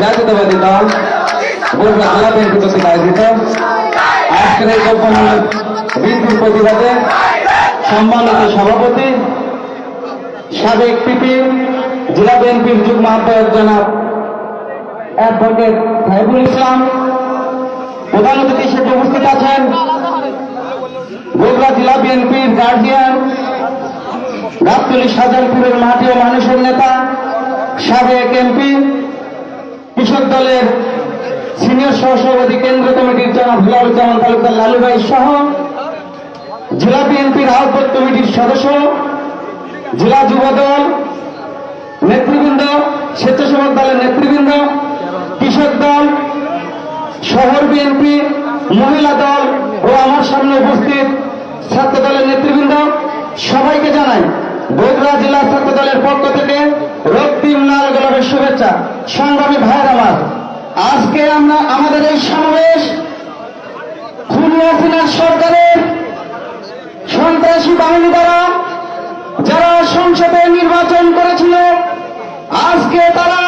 জাতীয়তাবাদী দল বগুড়া জেলা বিএনপি কর্তৃক আয়োজিত। আজকের এই দ্রব্যমূল্যের বৃদ্ধির প্রতিবাদে সম্মানিত সভাপতি, সাবেক পিপি জেলা বিএনপির যুগ্ম আহ্বায়ক জনাব অ্যাডভোকেট সাইবুল ইসলাম, প্রধান অতিথি হিসেবে উপস্থিত আছেন বগুড়া জেলা বিএনপির গার্জিয়ান গাবতলী সাজানপুরের মাটি ও মানুষের নেতা, সাবেক এমপি কৃষক দলের সিনিয়র সহসভাপতি কেন্দ্র কমিটির জনাব হিলালুজ্জামান তালুকদার লালুভাই সহ জেলা বিএনপির আহ্বায়ক কমিটির সদস্য, জেলা যুব দল নেতৃবৃন্দ, স্বেচ্ছাসেবক দলের নেতৃবৃন্দ, কৃষক দল, শহর বিএনপি, মহিলা দল ও আমার সামনে উপস্থিত ছাত্র দলের নেতৃবৃন্দ, সবাইকে জানাই বগুড়া জেলা ছাত্র দলের পক্ষ থেকে রক্তিম লাল গোলাপের শুভেচ্ছা। সংগ্রামী ভাইয়ের আমার। আজকে আমরা আমাদের এই সমাবেশ খুনি হাসিনার সরকারের সন্ত্রাসী বাহিনী দ্বারা যারা সংসদে নির্বাচন করেছিল, আজকে তারাই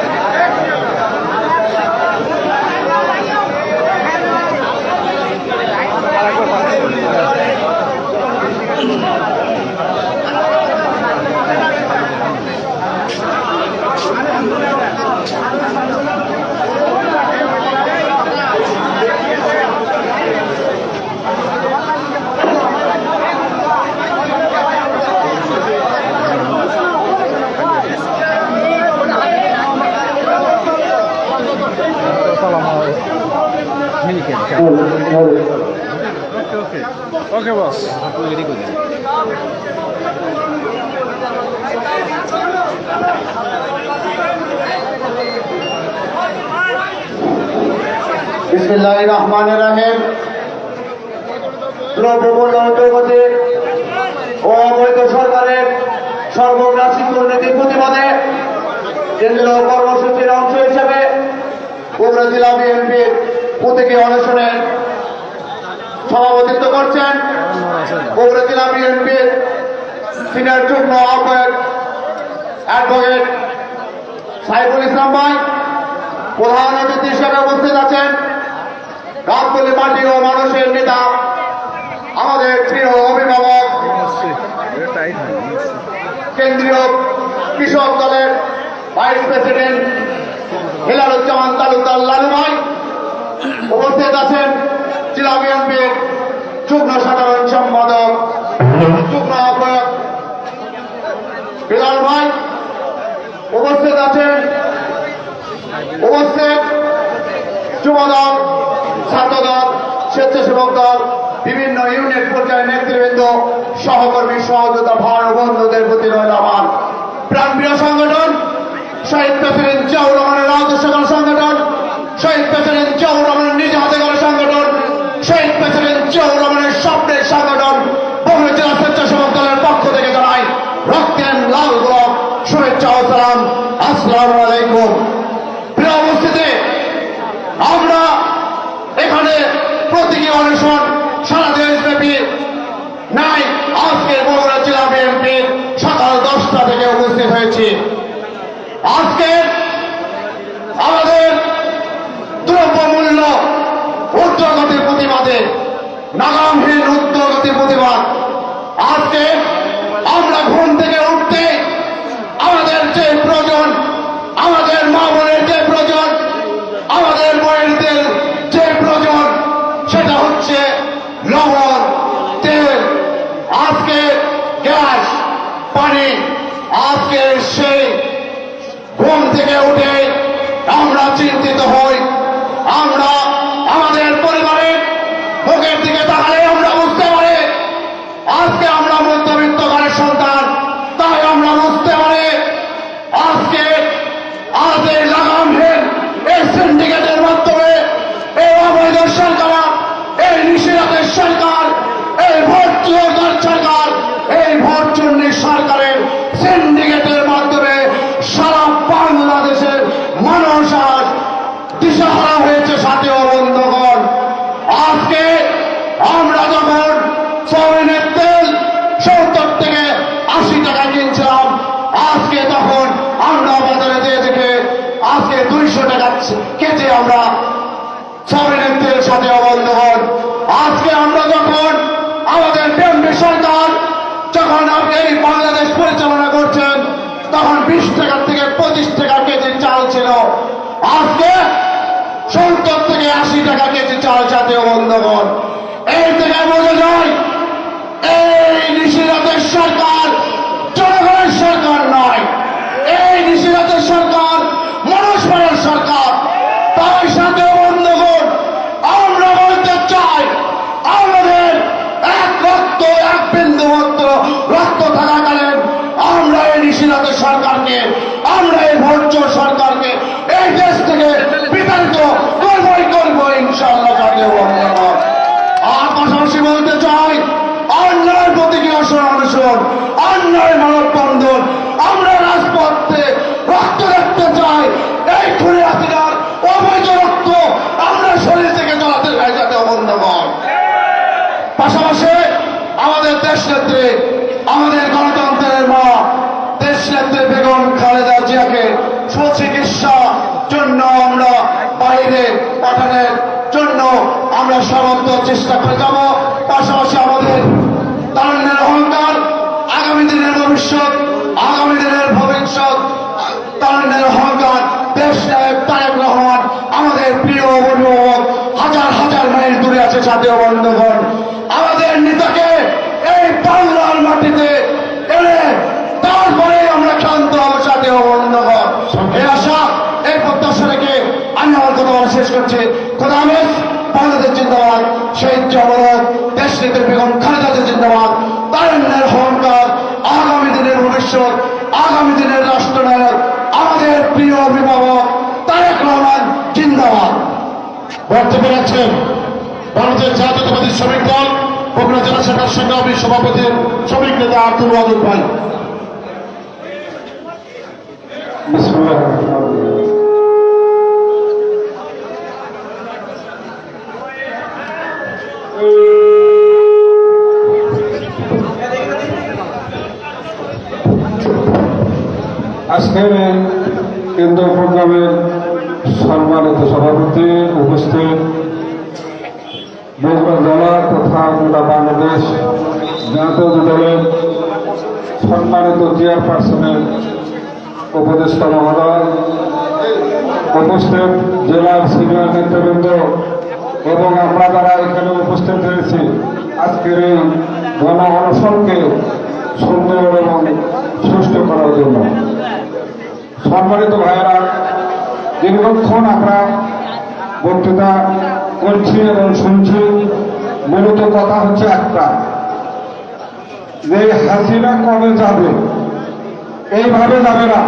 ওকে বস আপনি রেডি করে দিন বিসমিল্লাহির রহমানির রহিম। দ্রব্যমূল্য অন্তর্গতে ও অবৈধ সরকারের সর্বগ্রাসী দুর্নীতির প্রতিবাদে কেন্দ্রীয় কর্মসূচির অংশ হিসেবে কুমড়া জেলা বিএনপির প্রতীকী অনশনের সভাপতিত্ব করছেন বগুড়া জেলা বিএনপির সিনিয়র যুগ্ম আহ্বায়ক অ্যাডভোকেট সাইফুল ইসলাম ভাই, প্রধান অতিথি হিসেবে উপস্থিত আছেন। গাবতলী মাটি ও মানুষের নেতা, আমাদের প্রিয় অভিভাবক, কেন্দ্রীয় কৃষক দলের ভাইস প্রেসিডেন্ট হেলালুজ্জামান তালুকদার লালু ভাই উপস্থিত আছেন জেলা বিএনপির যুগ্ম সাধারণ সম্পাদক, যুগ্ম আহ্বায়ক বিলাল ভাই। উপস্থিত আছেন উপস্থিত যুবদল, ছাত্রদল, স্বেচ্ছাসেবক দল, বিভিন্ন ইউনিট পর্যায়ের নেতৃবৃন্দ, সহকর্মী সহযোগিতা ভার বন্ধুদের প্রতি রইল আমার প্রাণপ্রিয় সংগঠন, শহীদ প্রেসিডেন্ট জিয়াউর রহমানের আদর্শগণ সংগঠন। শহীদ প্রেসিডেন্ট জিয়াউর রহমানের নিজ হাতে গড়া সংগঠন শহীদ প্রেসিডেন্ট জিয়াউর রহমানের স্বপ্নের সংগঠন বহু জেলা স্বেচ্ছাসেবক দলের পক্ষ থেকে জানাই রক্তের লাল গোলাপ শুভেচ্ছা ও সালাম আসসালামু আলাইকুম প্রিয় উপস্থিতি আমরা এখানে প্রতীকী অনশন সারা দেশব্যাপী নাই আজকে বগুড়া জেলা বিএনপির সকাল দশটা থেকে উপস্থিত হয়েছি আজকে আমাদের দ্রব্যমূল্য ঊর্ধ্বগতির প্রতিবাদে নাগামহীন ঊর্ধ্বগতির প্রতিবাদ আজকে আমরা ঘুম থেকে উঠতে আমাদের যে প্রয়োজন আমাদের মা বোনের যে প্রয়োজন আমাদের বইয়েরদের যে প্রয়োজন সেটা হচ্ছে লবণ তেল আজকে গ্যাস পানি আজকে সেই ঘুম থেকে উঠে আমরা চিন্তিত হই আমরা আমাদের পরিবারের মুখের দিকে তাকালে আমরা বুঝতে পারি আজকে আমরা মধ্যবিত্ত ঘরের সন্তান তাই আমরা বুঝতে পারি আজকে আজ এই লাগামহীন এই সিন্ডিকেটের মাধ্যমে এই অবৈধ সরকার এই নিষেধাদের সরকার এই ভোট চুয়ার সরকার এই ভোট চুন্নি সরকারের সিন্ডিকেটের মাধ্যমে সারা বাংলাদেশের মানুষ আজ দিশাহারা হয়েছে সাথে বন্ধুগণ আজকে আমরা যখন সৌরেনের তেল সত্তর থেকে আশি টাকা কিনছিলাম আজকে তখন আমরা বাজারে দিয়ে দেখে আজকে দুইশো টাকা কেজি আমরা সৌরেনের তেল সাথে বন্ধুগণ আজকে আমরা যখন আমাদের বিএনপি সরকার যখন আপনি এই বাংলাদেশ পরিচালনা করছেন তখন বিশ টাকা থেকে পঁচিশ টাকা কেজি চাল ছিল আজকে সত্তর থেকে আশি টাকা কেজি চাল জাতীয় বন্ধগণ এই থেকে বোঝা যায় এই নিশিরাতের সরকার জনগণের সরকার নয় এই নিশিরাতের সরকার মানুষ মানের সরকার তাই সাথে বন্ধগণ আমরা বলতে চাই আমাদের এক রক্ত এক বিন্দু মাত্র রক্ত থাকাকালীন আমরা এই নিশিরাতের সরকারকে আমরা এই ভোট সরকারকে এই দেশ থেকে বিতাড়িত করবই করব ইনশাআল্লাহ জাতীয় বন্ধগণ আর পাশাপাশি বলতে চাই অন্যায়ের প্রতি কি অসর অনুসরণ অন্যায় মানববন্ধন আমরা রাজপথে রক্ত দেখতে চাই এই খুলে হাসিনার অবৈধ রক্ত আমরা শরীর থেকে চলাতে চাই যাতে অবন্ধগণ পাশাপাশি আমাদের দেশ নেত্রী আমাদের গণতন্ত্রের মা দেশ নেত্রী বেগম খালেদা জিয়াকে সুচিকিৎসা জন্য আমরা বাইরে পাঠানোর জন্য আমরা সর্বত্র চেষ্টা করে যাব। পাশাপাশি আমাদের তারুণ্যের অহংকার, আগামী দিনের ভবিষ্যৎ, আগামী দিনের ভবিষ্যৎ, তারুণ্যের অহংকার, দেশ নায়ক তারেক রহমান, আমাদের প্রিয় অভিভাবক, হাজার হাজার মাইল দূরে আছে জাতীয় বন্ধুগণ। আমাদের নেতাকে মাটিতে তারপরে আমরা হব জাতীয় বন্ধুগণ। এই আশা, এই প্রত্যাশা রেখে আমি আমার কথা শেষ করছি। খোদা হাফেজ, বাংলাদেশ জিন্দাবাদ। শহীদ জগৎ দেশ নেত্রী বেগম খালেদা জিয়া জিন্দাবাদ। তারুণ্যের অহংকার আগামী দিনের ভবিষ্যৎ, আগামী দিনের রাষ্ট্রনায়ক, আমাদের প্রিয় অভিভাবক তারেক রহমান জিন্দাবাদ। বক্তব্য রাখছেন ভারতের জাতীয়তাবাদী শ্রমিক দল বগুড়া জেলা শাখার সংগ্রামী সভাপতি শ্রমিক নেতা আব্দুল ওয়াদুদ ভাই। আজকের কেন্দ্র প্রোগ্রামের সম্মানিত সভাপতি উপস্থিত বগুড়া জেলা তথা গোটা বাংলাদেশ জাতীয় দলের সম্মানিত চেয়ারপারসনের উপদেষ্টা মহোদয়, উপস্থিত জেলার সিনিয়র নেতৃবৃন্দ এবং আমরা যারা এখানে উপস্থিত হয়েছি আজকের এই গণ অনশনকে সুন্দর এবং সুষ্ঠু করার জন্য। সম্মানিত ভাইয়েরা, দীর্ঘক্ষণ আমরা বক্তৃতা করছি এবং শুনছি, মূলত কথা হচ্ছে একটা। যে হাসিনা কবে যাবে? এইভাবে যাবে না।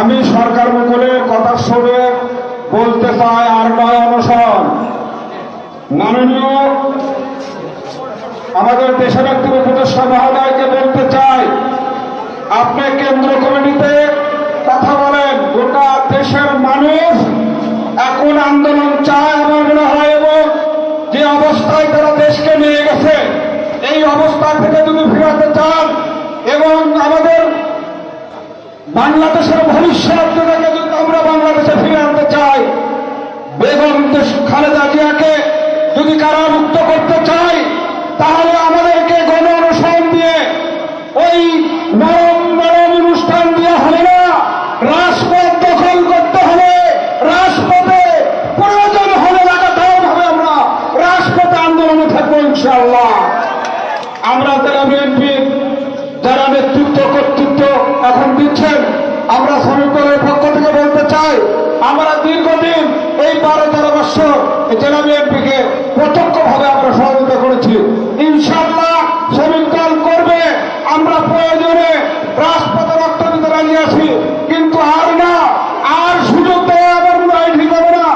আমি সরকার মহলের কথা শুনে বলতে চাই আর নয় অনশন। মাননীয় আমাদের দেশের একটি উপদেষ্টা মহোদয়কে বলতে চাই, আপনি কেন্দ্র কমিটিতে কথা বলেন। গোটা দেশের মানুষ এখন আন্দোলন চায় আমার মনে হয় এবং যে অবস্থায় তারা দেশকে নিয়ে গেছে এই অবস্থা থেকে যদি ফেরাতে চান এবং আমাদের বাংলাদেশের ভবিষ্যৎ যেটাকে যদি আমরা বাংলাদেশে ফিরে আনতে চাই, বেগম খালেদা জিয়াকে যদি কারামুক্ত করতে চাই, তাহলে আমাদেরকে গণ অনুসরণ দিয়ে ওই নরম নরম অনুষ্ঠান দিয়ে হবে না। রাজপথ দখল করতে হবে, রাজপথে প্রয়োজন হলে লাগাতার ভাবে আমরা রাজপথে আন্দোলনে থাকব ইনশাআল্লাহ আমরা যারা বিএনপির যারা নেতৃত্ব কর্তৃত্ব এখন দিচ্ছেন আমরা শ্রমিক দলের পক্ষ থেকে বলতে চাই আমরা দীর্ঘদিন এই বারো তেরো বছর এই জেলা বিএনপিকে প্রত্যক্ষভাবে আমরা সহযোগিতা করেছি ইনশাল্লাহ শ্রমিক দল করবে আমরা প্রয়োজনে রাজপথে রক্ত দিতে রাজি আছি কিন্তু আর না আর সুযোগ দেওয়া আমার মনে হয় ঠিক হবে না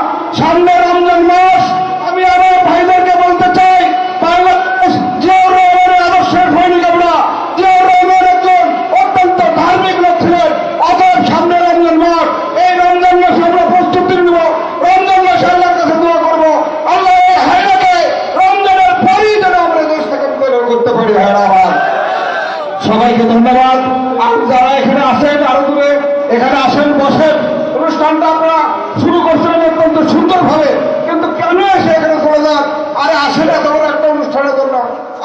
সামনে রমজান মাস আমি আমার ভাইদেরকে বলতে চাই বাংলাদেশ জিয়াউর রহমানের আদর্শের সৈনিক আমরা জিয়াউর রহমান একজন অত্যন্ত ধার্মিক লোক ছিলেন অতএব সামনে রমজান মাস এই রমজান মাসে আমরা প্রস্তুতি নিব রমজান মাসে আল্লাহর কাছে দোয়া করব আল্লাহ এই হায়নাকে রমজানের পরই যেন আমরা দেশ থেকে বিতাড়ন করতে পারি হায়না আমার সবাইকে ধন্যবাদ। আর যারা এখানে আসেন, আরও দূরে এখানে আসেন, বসেন। অনুষ্ঠানটা আমরা শুরু করছিলাম অত্যন্ত সুন্দরভাবে। কিন্তু কেন এসে এখানে চলে যান? আরে আসেন, এত বড় একটা অনুষ্ঠানের জন্য।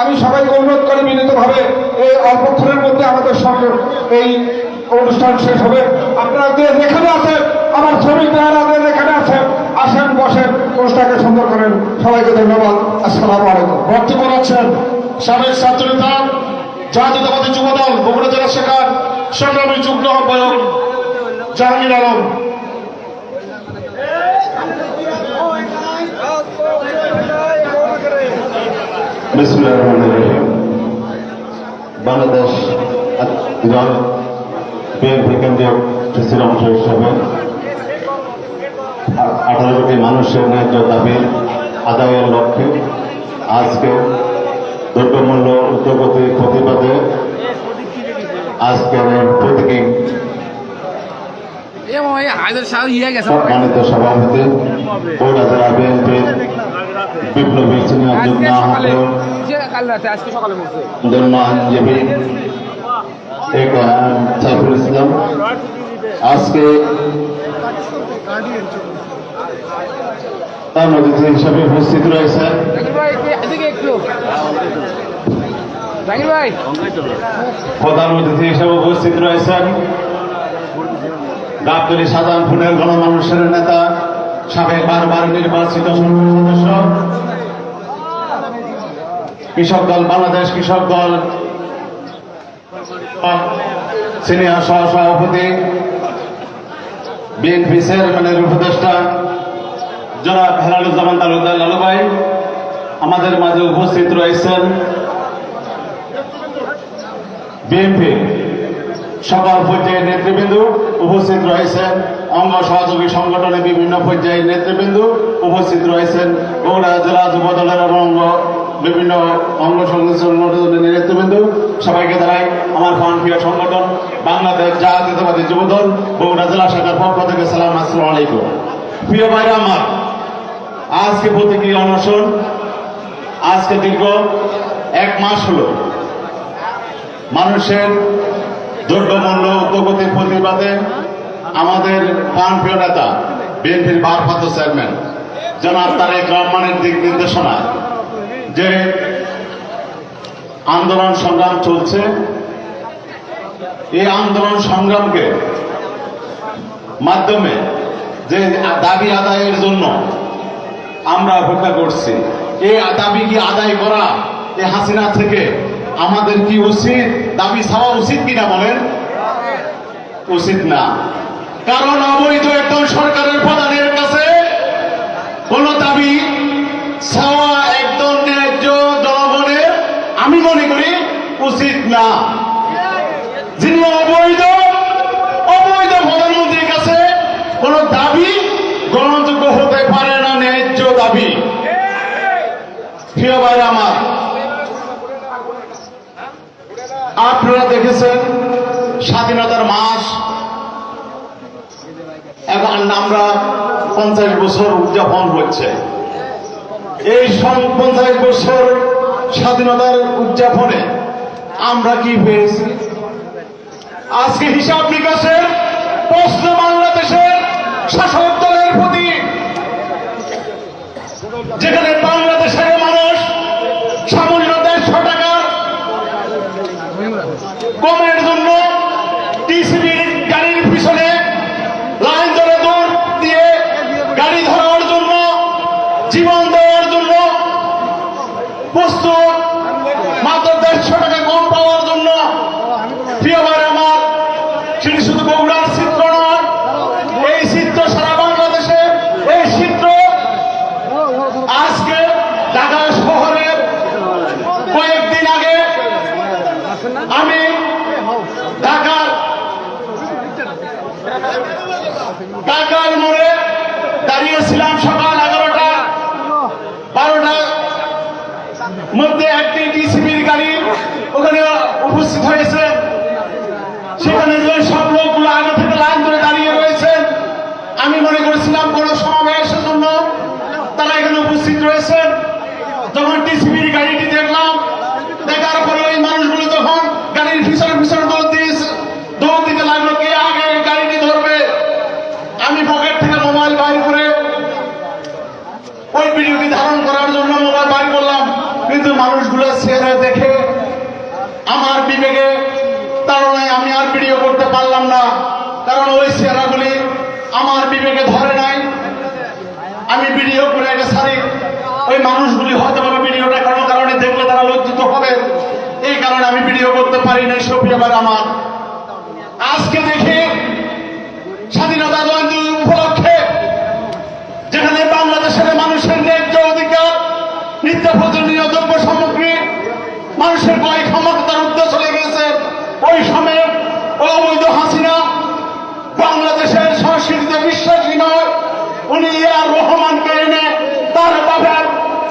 আমি সবাইকে অনুরোধ করি বিনীতভাবে এই অল্পক্ষণের মধ্যে আমাদের সঙ্গে এই অনুষ্ঠান শেষ হবে। আপনারা যে যেখানে আছেন, আমার শ্রমিক ভাইয়েরা যেখানে আছেন, আসেন, বসেন, অনুষ্ঠানকে সুন্দর করেন। সবাইকে ধন্যবাদ। আসসালামু আলাইকুম। বক্তব্য রাখছেন সাবেক ছাত্র নেতা জাতীয়তাবাদী যুব দল বগুড়া জেলা শাখার সংগ্রামী যুগ্ম আহ্বায়ক জাহাঙ্গীর আলম। বাংলাদেশ অংশ হিসাবে আঠারো কোটি মানুষের ন্যায্য দাবি আদায়ের লক্ষ্যে আজকে দ্রব্যমূল্য উদ্যোগতির প্রতিবাদে আজকের এই প্রতীকী ইয়ে গেছে। সম্মানিত সভাপতি বগুড়া জেলা বিএনপির বিপ্লবী সিনিয়র যুগ্ম আজকে সকালে আহ্বায়ক যে কাল রাতে আজকে সকালে বলছে। ধন্য আইনজীবী সাইফুল ইসলাম। আজকে অতিথি হিসাবে উপস্থিত জাকির প্রধান অতিথি হিসেবে উপস্থিত রয়েছেন। গাবতলী সাধারণপুরের গণমানুষের নেতা সাবেক বারবার নির্বাচিত সদস্য। কৃষক দল বাংলাদেশ কৃষক দল। সিনিয়র সহ সভাপতি বিএনপি চেয়ারম্যানের উপদেষ্টা। জনাব হেলালুজ্জামান তালুকদার লালু ভাই আমাদের মাঝে উপস্থিত রয়েছেন। বিএনপি সকল পর্যায়ের নেতৃবৃন্দ উপস্থিত রয়েছেন। অঙ্গ সহযোগী সংগঠনের বিভিন্ন পর্যায়ের নেতৃবৃন্দ উপস্থিত রয়েছেন। বগুড়া জেলা যুব দলের অঙ্গ, বিভিন্ন অঙ্গ সংগঠনের নেতৃবৃন্দ। সবাইকে জানাই আমার প্রিয় সংগঠন, বাংলাদেশ জাতীয়তাবাদী যুব দল, বগুড়া জেলা শাখার পক্ষ থেকে সালাম, আসসালামু আলাইকুম। প্রিয় ভাইরা আমার আজকে প্রতীকী অনশন, আজকে দীর্ঘ এক মাস হল মানুষের দ্রব্যমূল্য উদ্যোগতির প্রতিবাদে আমাদের প্রাণপ্রিয় নেতা, বিএনপির ভারপ্রাপ্ত চেয়ারম্যান, জনাব তারেক রহমানের দিক নির্দেশনা যে আন্দোলন সংগ্রাম চলছে, এই আন্দোলন সংগ্রামকে মাধ্যমে যে দাবি আদায়ের জন্য আমরা অপেক্ষা করছি। এই দাবি কি আদায় করা এই হাসিনা থেকে? আমাদের কি উচিত? দাবি ছাড়া উচিত কিনা বলেন? উচিত না। কারণ অবৈধ একদম সরকারের প্রধানের কাছে কোন দাবি ছাওয়া একদম ন্যায্য জনগণের, আমি মনে করি উচিত না। যিনি অবৈধ প্রধানমন্ত্রীর কাছে কোন দাবি গ্রহণযোগ্য হতে পারে না ন্যায্য দাবি। প্রিয় ভাই আমার, আপনারা দেখেছেন স্বাধীনতার মাস এখন আমরা পঞ্চাশ বছর উদযাপন হচ্ছে এই পঞ্চাশ বছর স্বাধীনতার উদযাপনে আমরা কি পেয়েছি? আজকে হিসাব নিকাশের প্রশ্ন বাংলাদেশের শাসক প্রতি যেখানে বাংলাদেশের মানুষ সামান্য দেড়শো টাকার কমের জন্য টিসিবির গাড়ির পিছনে লাইন ধরে দৌড় দিয়ে গাড়ি ধরার জন্য জীবন দেওয়ার জন্য প্রস্তুত মাত্র দেড়শো টাকা কম পাওয়ার জন্য প্রিয় ভাই আমার সেটি শুধু বগুড়ার চিত্র নয় এই চিত্র সারা বাংলাদেশে এই চিত্র আজকে ঢাকা শহরের কয়েকদিন আগে আমি ঢাকার ঢাকার মোড়ে দাঁড়িয়েছিলাম সকাল এগারোটা বারোটা মধ্যে একটি ডিসিবির গাড়ি ওখানে উপস্থিত হয়েছে সেখানে যে সব লোকগুলো আগে থেকে লাইন ধরে দাঁড়িয়ে রয়েছেন আমি মনে করেছিলাম কোন সমাবেশের জন্য তারা এখানে উপস্থিত রয়েছেন যখন টিসিবির গাড়িটি দেখলাম দেখার পরে ওই মানুষগুলো তখন গাড়ির পিছনে পিছনে দৌড় দিয়েছে দৌড় দিতে লাগল কে আগে গাড়িটি ধরবে আমি পকেট থেকে মোবাইল বাইর করে ওই ভিডিওটি ধারণ করার জন্য মোবাইল বাইর করলাম কিন্তু মানুষগুলো চেহারা দেখে আমার বিবেকে, তারণায় আমি আর ভিডিও করতে পারলাম না। কারণ ওই চেহারাগুলি আমার বিবেকে ধরে নাই। আমি ভিডিও করে এটা সারি ওই মানুষগুলি হয়তো ভাবে ভিডিওটা কোনো কারণে দেখলে তারা লজ্জিত হবে। এই কারণে আমি ভিডিও করতে পারি নাই সফিয়াবার আমার। আজকে দেখি স্বাধীনতা জয়ন্তী উপলক্ষে যেখানে বাংলাদেশের মানুষের ন্যায্য অধিকার নিত্য প্রয়োজনীয় দ্রব্য সামগ্রী মানুষের কয়েক ক্ষমতার উদ্দেশ্য চলে গেছে ওই সময়ে অবৈধ হাসিনা বাংলাদেশের সংস্কৃতিতে বিশ্বাসী নয় আর রহমানকে এনে তার বাবার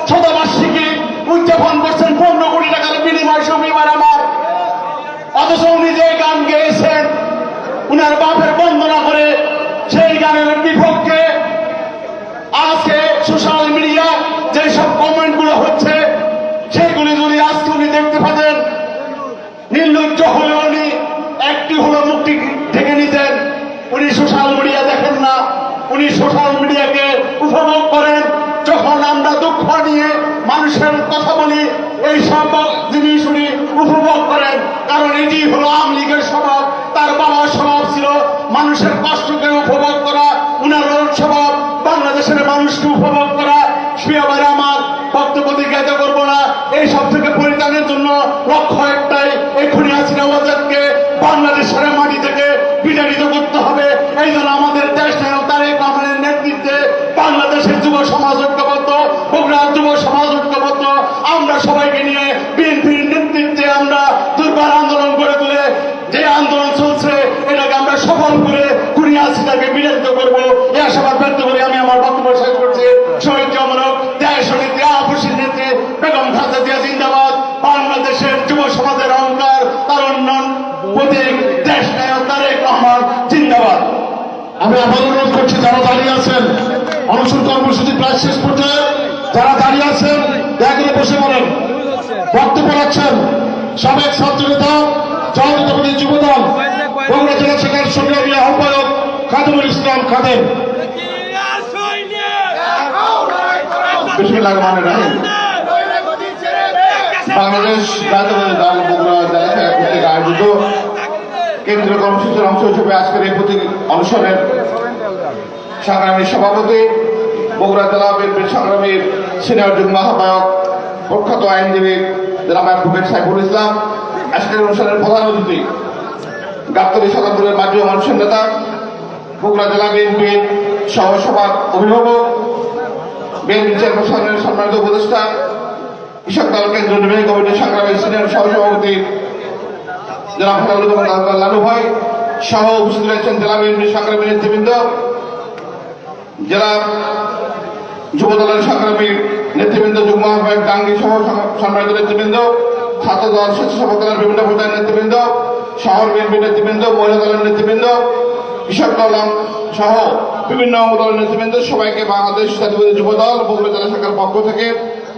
শতবার্ষিকী উদযাপন করছেন। পনেরো কোটি টাকার বিনিময় সবিবার আমার। অথচ উনি যে গান গেয়েছেন, উনার বাপের বন্দনা করে সেই গানের বিপক্ষে আজকে সোশ্যাল মিডিয়া যেসব কমেন্টগুলো হচ্ছে, সেগুলি যদি আজকে উনি দেখতে পাতেন নির্লজ্জ হলে উনি একটি হলো মুক্তি থেকে নিতেন উনি সোশ্যাল মিডিয়া দেখেন না উনি সোশ্যাল মিডিয়াকে উপভোগ করেন যখন দুঃখ নিয়ে, মানুষের কথা বলি, এই সব জিনিস উনি উপভোগ করেন। কারণ এটি হলো আওয়ামী লীগের স্বভাব, তার বাবার স্বভাব ছিল মানুষের কষ্টকে উপভোগ করা, উনার স্বভাব, বাংলাদেশের মানুষকে উপভোগ করা। শুয়াবার আমার, বক্তব্য দীর্ঘায়িত করব না। এই সব থেকে পরিত্রাণের জন্য লক্ষ্য একটাই এক্ষুনি হাসিনা ওয়াজাদকে বাংলাদেশের মাটি থেকে বিতাড়িত করতে হবে। এই জন্য আমাদের দেশ নায়ক তারেক রহমানের নেতৃত্বে বাংলাদেশের যুব সমাজ ঐক্যবদ্ধ বগুড়ার যুব সমাজ ঐক্যবদ্ধ আমরা সবাইকে নিয়ে বিএনপির নেতৃত্বে আমরা দুর্বার আন্দোলন গড়ে তুলে যে আন্দোলন চলছে এটাকে আমরা সফল করে কুড়িয়ে হাসিনাকে বিরোধিত করব এই আশাবাদ ব্যক্ত করে আমি আমার বক্তব্য শেষ করছি শহীদ জমনক দেশ নেত্রী আপসীর নেত্রী বেগম খালেদা জিয়া জিন্দাবাদ বাংলাদেশের যুব সমাজের অহংকার তার উন্নয়ন প্রতীক দেশ নায়ক তারেক রহমান জিন্দাবাদ। আমি আবার অনুরোধ করছি যারা দাঁড়িয়ে আছেন অনশন কর্মসূচি প্রায় শেষ পর্যায়ে যারা দাঁড়িয়ে আছেন দয়া করে বসে পড়েন। বক্তব্য রাখছেন সাবেক ছাত্র নেতা জাতীয়তাবাদী যুবদল বগুড়া জেলা শাখার সংগ্রামী আহ্বায়ক খাদিমুল ইসলাম খাদেম। বাংলাদেশ জাতীয়তাবাদী দল বগুড়া জেলা শাখা কর্তৃক আয়োজিত কেন্দ্রীয় কর্মসূচির অংশ হিসেবে আজকের এই প্রতীক অনুষ্ঠানের সংগ্রামী সভাপতি বগুড়া জেলা বিএনপির সংগ্রামী সিনিয়র যুগ্ম আহ্বায়ক প্রখ্যাত আইনজীবী জনাব অ্যাডভোকেট সাইফুল ইসলাম, আজকের অনুষ্ঠানের প্রধান অতিথি গাবতলী সদরপুরের মাধ্যমে মানুষের নেতা, বগুড়া জেলা বিএনপির সহসভার অভিভাবক, বিএনপি চেয়ারপারসনের সম্মানিত উপদেষ্টা, কৃষক দল কেন্দ্র নির্বাহী কমিটির সংগ্রামী সিনিয়র সহসভাপতি ফটাউল লালু রয়েছেন জেলা সংগ্রামী নেতৃবৃন্দ, জেলা নেতৃবৃন্দ সহ নেতৃবৃন্দ দল বিভিন্ন নেতৃবৃন্দ, শহর বিএনপি নেতৃবৃন্দ, মহিলা দলের নেতৃবৃন্দ, কৃষক দল সহ বিভিন্ন দলের নেতৃবৃন্দ, সবাইকে বাংলাদেশ জাতীয় যুব দল বগুড়া জেলা শাখার পক্ষ থেকে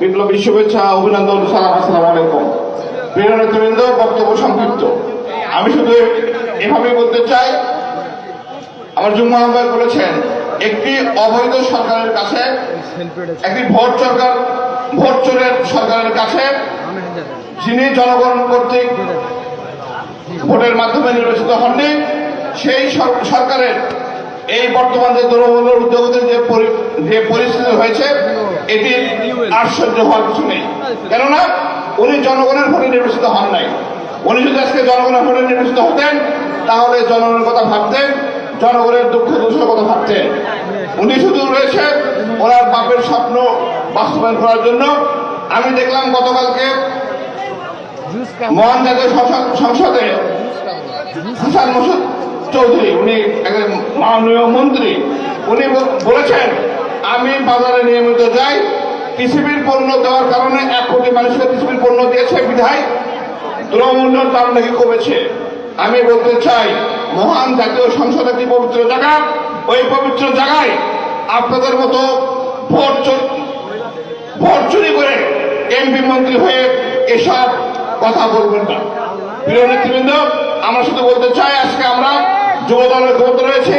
বিপ্লবী শুভেচ্ছা, অভিনন্দন, সালাম, আসসালামু আলাইকুম। প্রিয় নেতৃবৃন্দ বক্তব্য সংক্ষিপ্ত। আমি শুধু এভাবেই বলতে চাই, আমার যুগ্ম আহ্বায়ক বলেছেন, একটি অবৈধ সরকারের কাছে, একটি ভোট সরকার, ভোট চোরের সরকারের কাছে, যিনি জনগণ কর্তৃক ভোটের মাধ্যমে নির্বাচিত হননি, সেই সর- সরকারের এই বর্তমান যে দ্রব্যমূল্যের উদ্যোগের যে যে পরিস্থিতি হয়েছে, এটি আশ্চর্য হওয়ার কিছু নেই। কেননা, উনি জনগণের ভোটে নির্বাচিত হন নাই। উনি যদি আজকে জনগণের ভোটে নির্বাচিত হতেন, তাহলে জনগণের কথা ভাবতেন, জনগণের দুঃখ দুঃখের কথা ভাবতেন। উনি শুধু রয়েছে, ওনার বাপের স্বপ্ন বাস্তবায়ন করার জন্য। আমি দেখলাম গতকালকে মহান জাতীয় সংসদে হাসান মোসাদ চৌধুরী, উনি একজন মাননীয় মন্ত্রী। উনি বলেছেন, আমি বাজারে নিয়মিত যাই পৃথিবীর পণ্য দেওয়ার কারণে এক কোটি মানুষকে পৃথিবীর পণ্য দিয়েছে বিধায় দ্রব্যমূল্যের দাম নাকি কমেছে। আমি বলতে চাই, মহান জাতীয় সংসদ একটি পবিত্র জায়গা। ওই পবিত্র জায়গায় আপনাদের মতো ভোট ভোট চুরি করে এমপি মন্ত্রী হয়ে এসব কথা বলবেন না। প্রিয় নেতৃবৃন্দ, আমরা শুধু বলতে চাই, আজকে আমরা যুব দলের ক্ষমতা রয়েছে,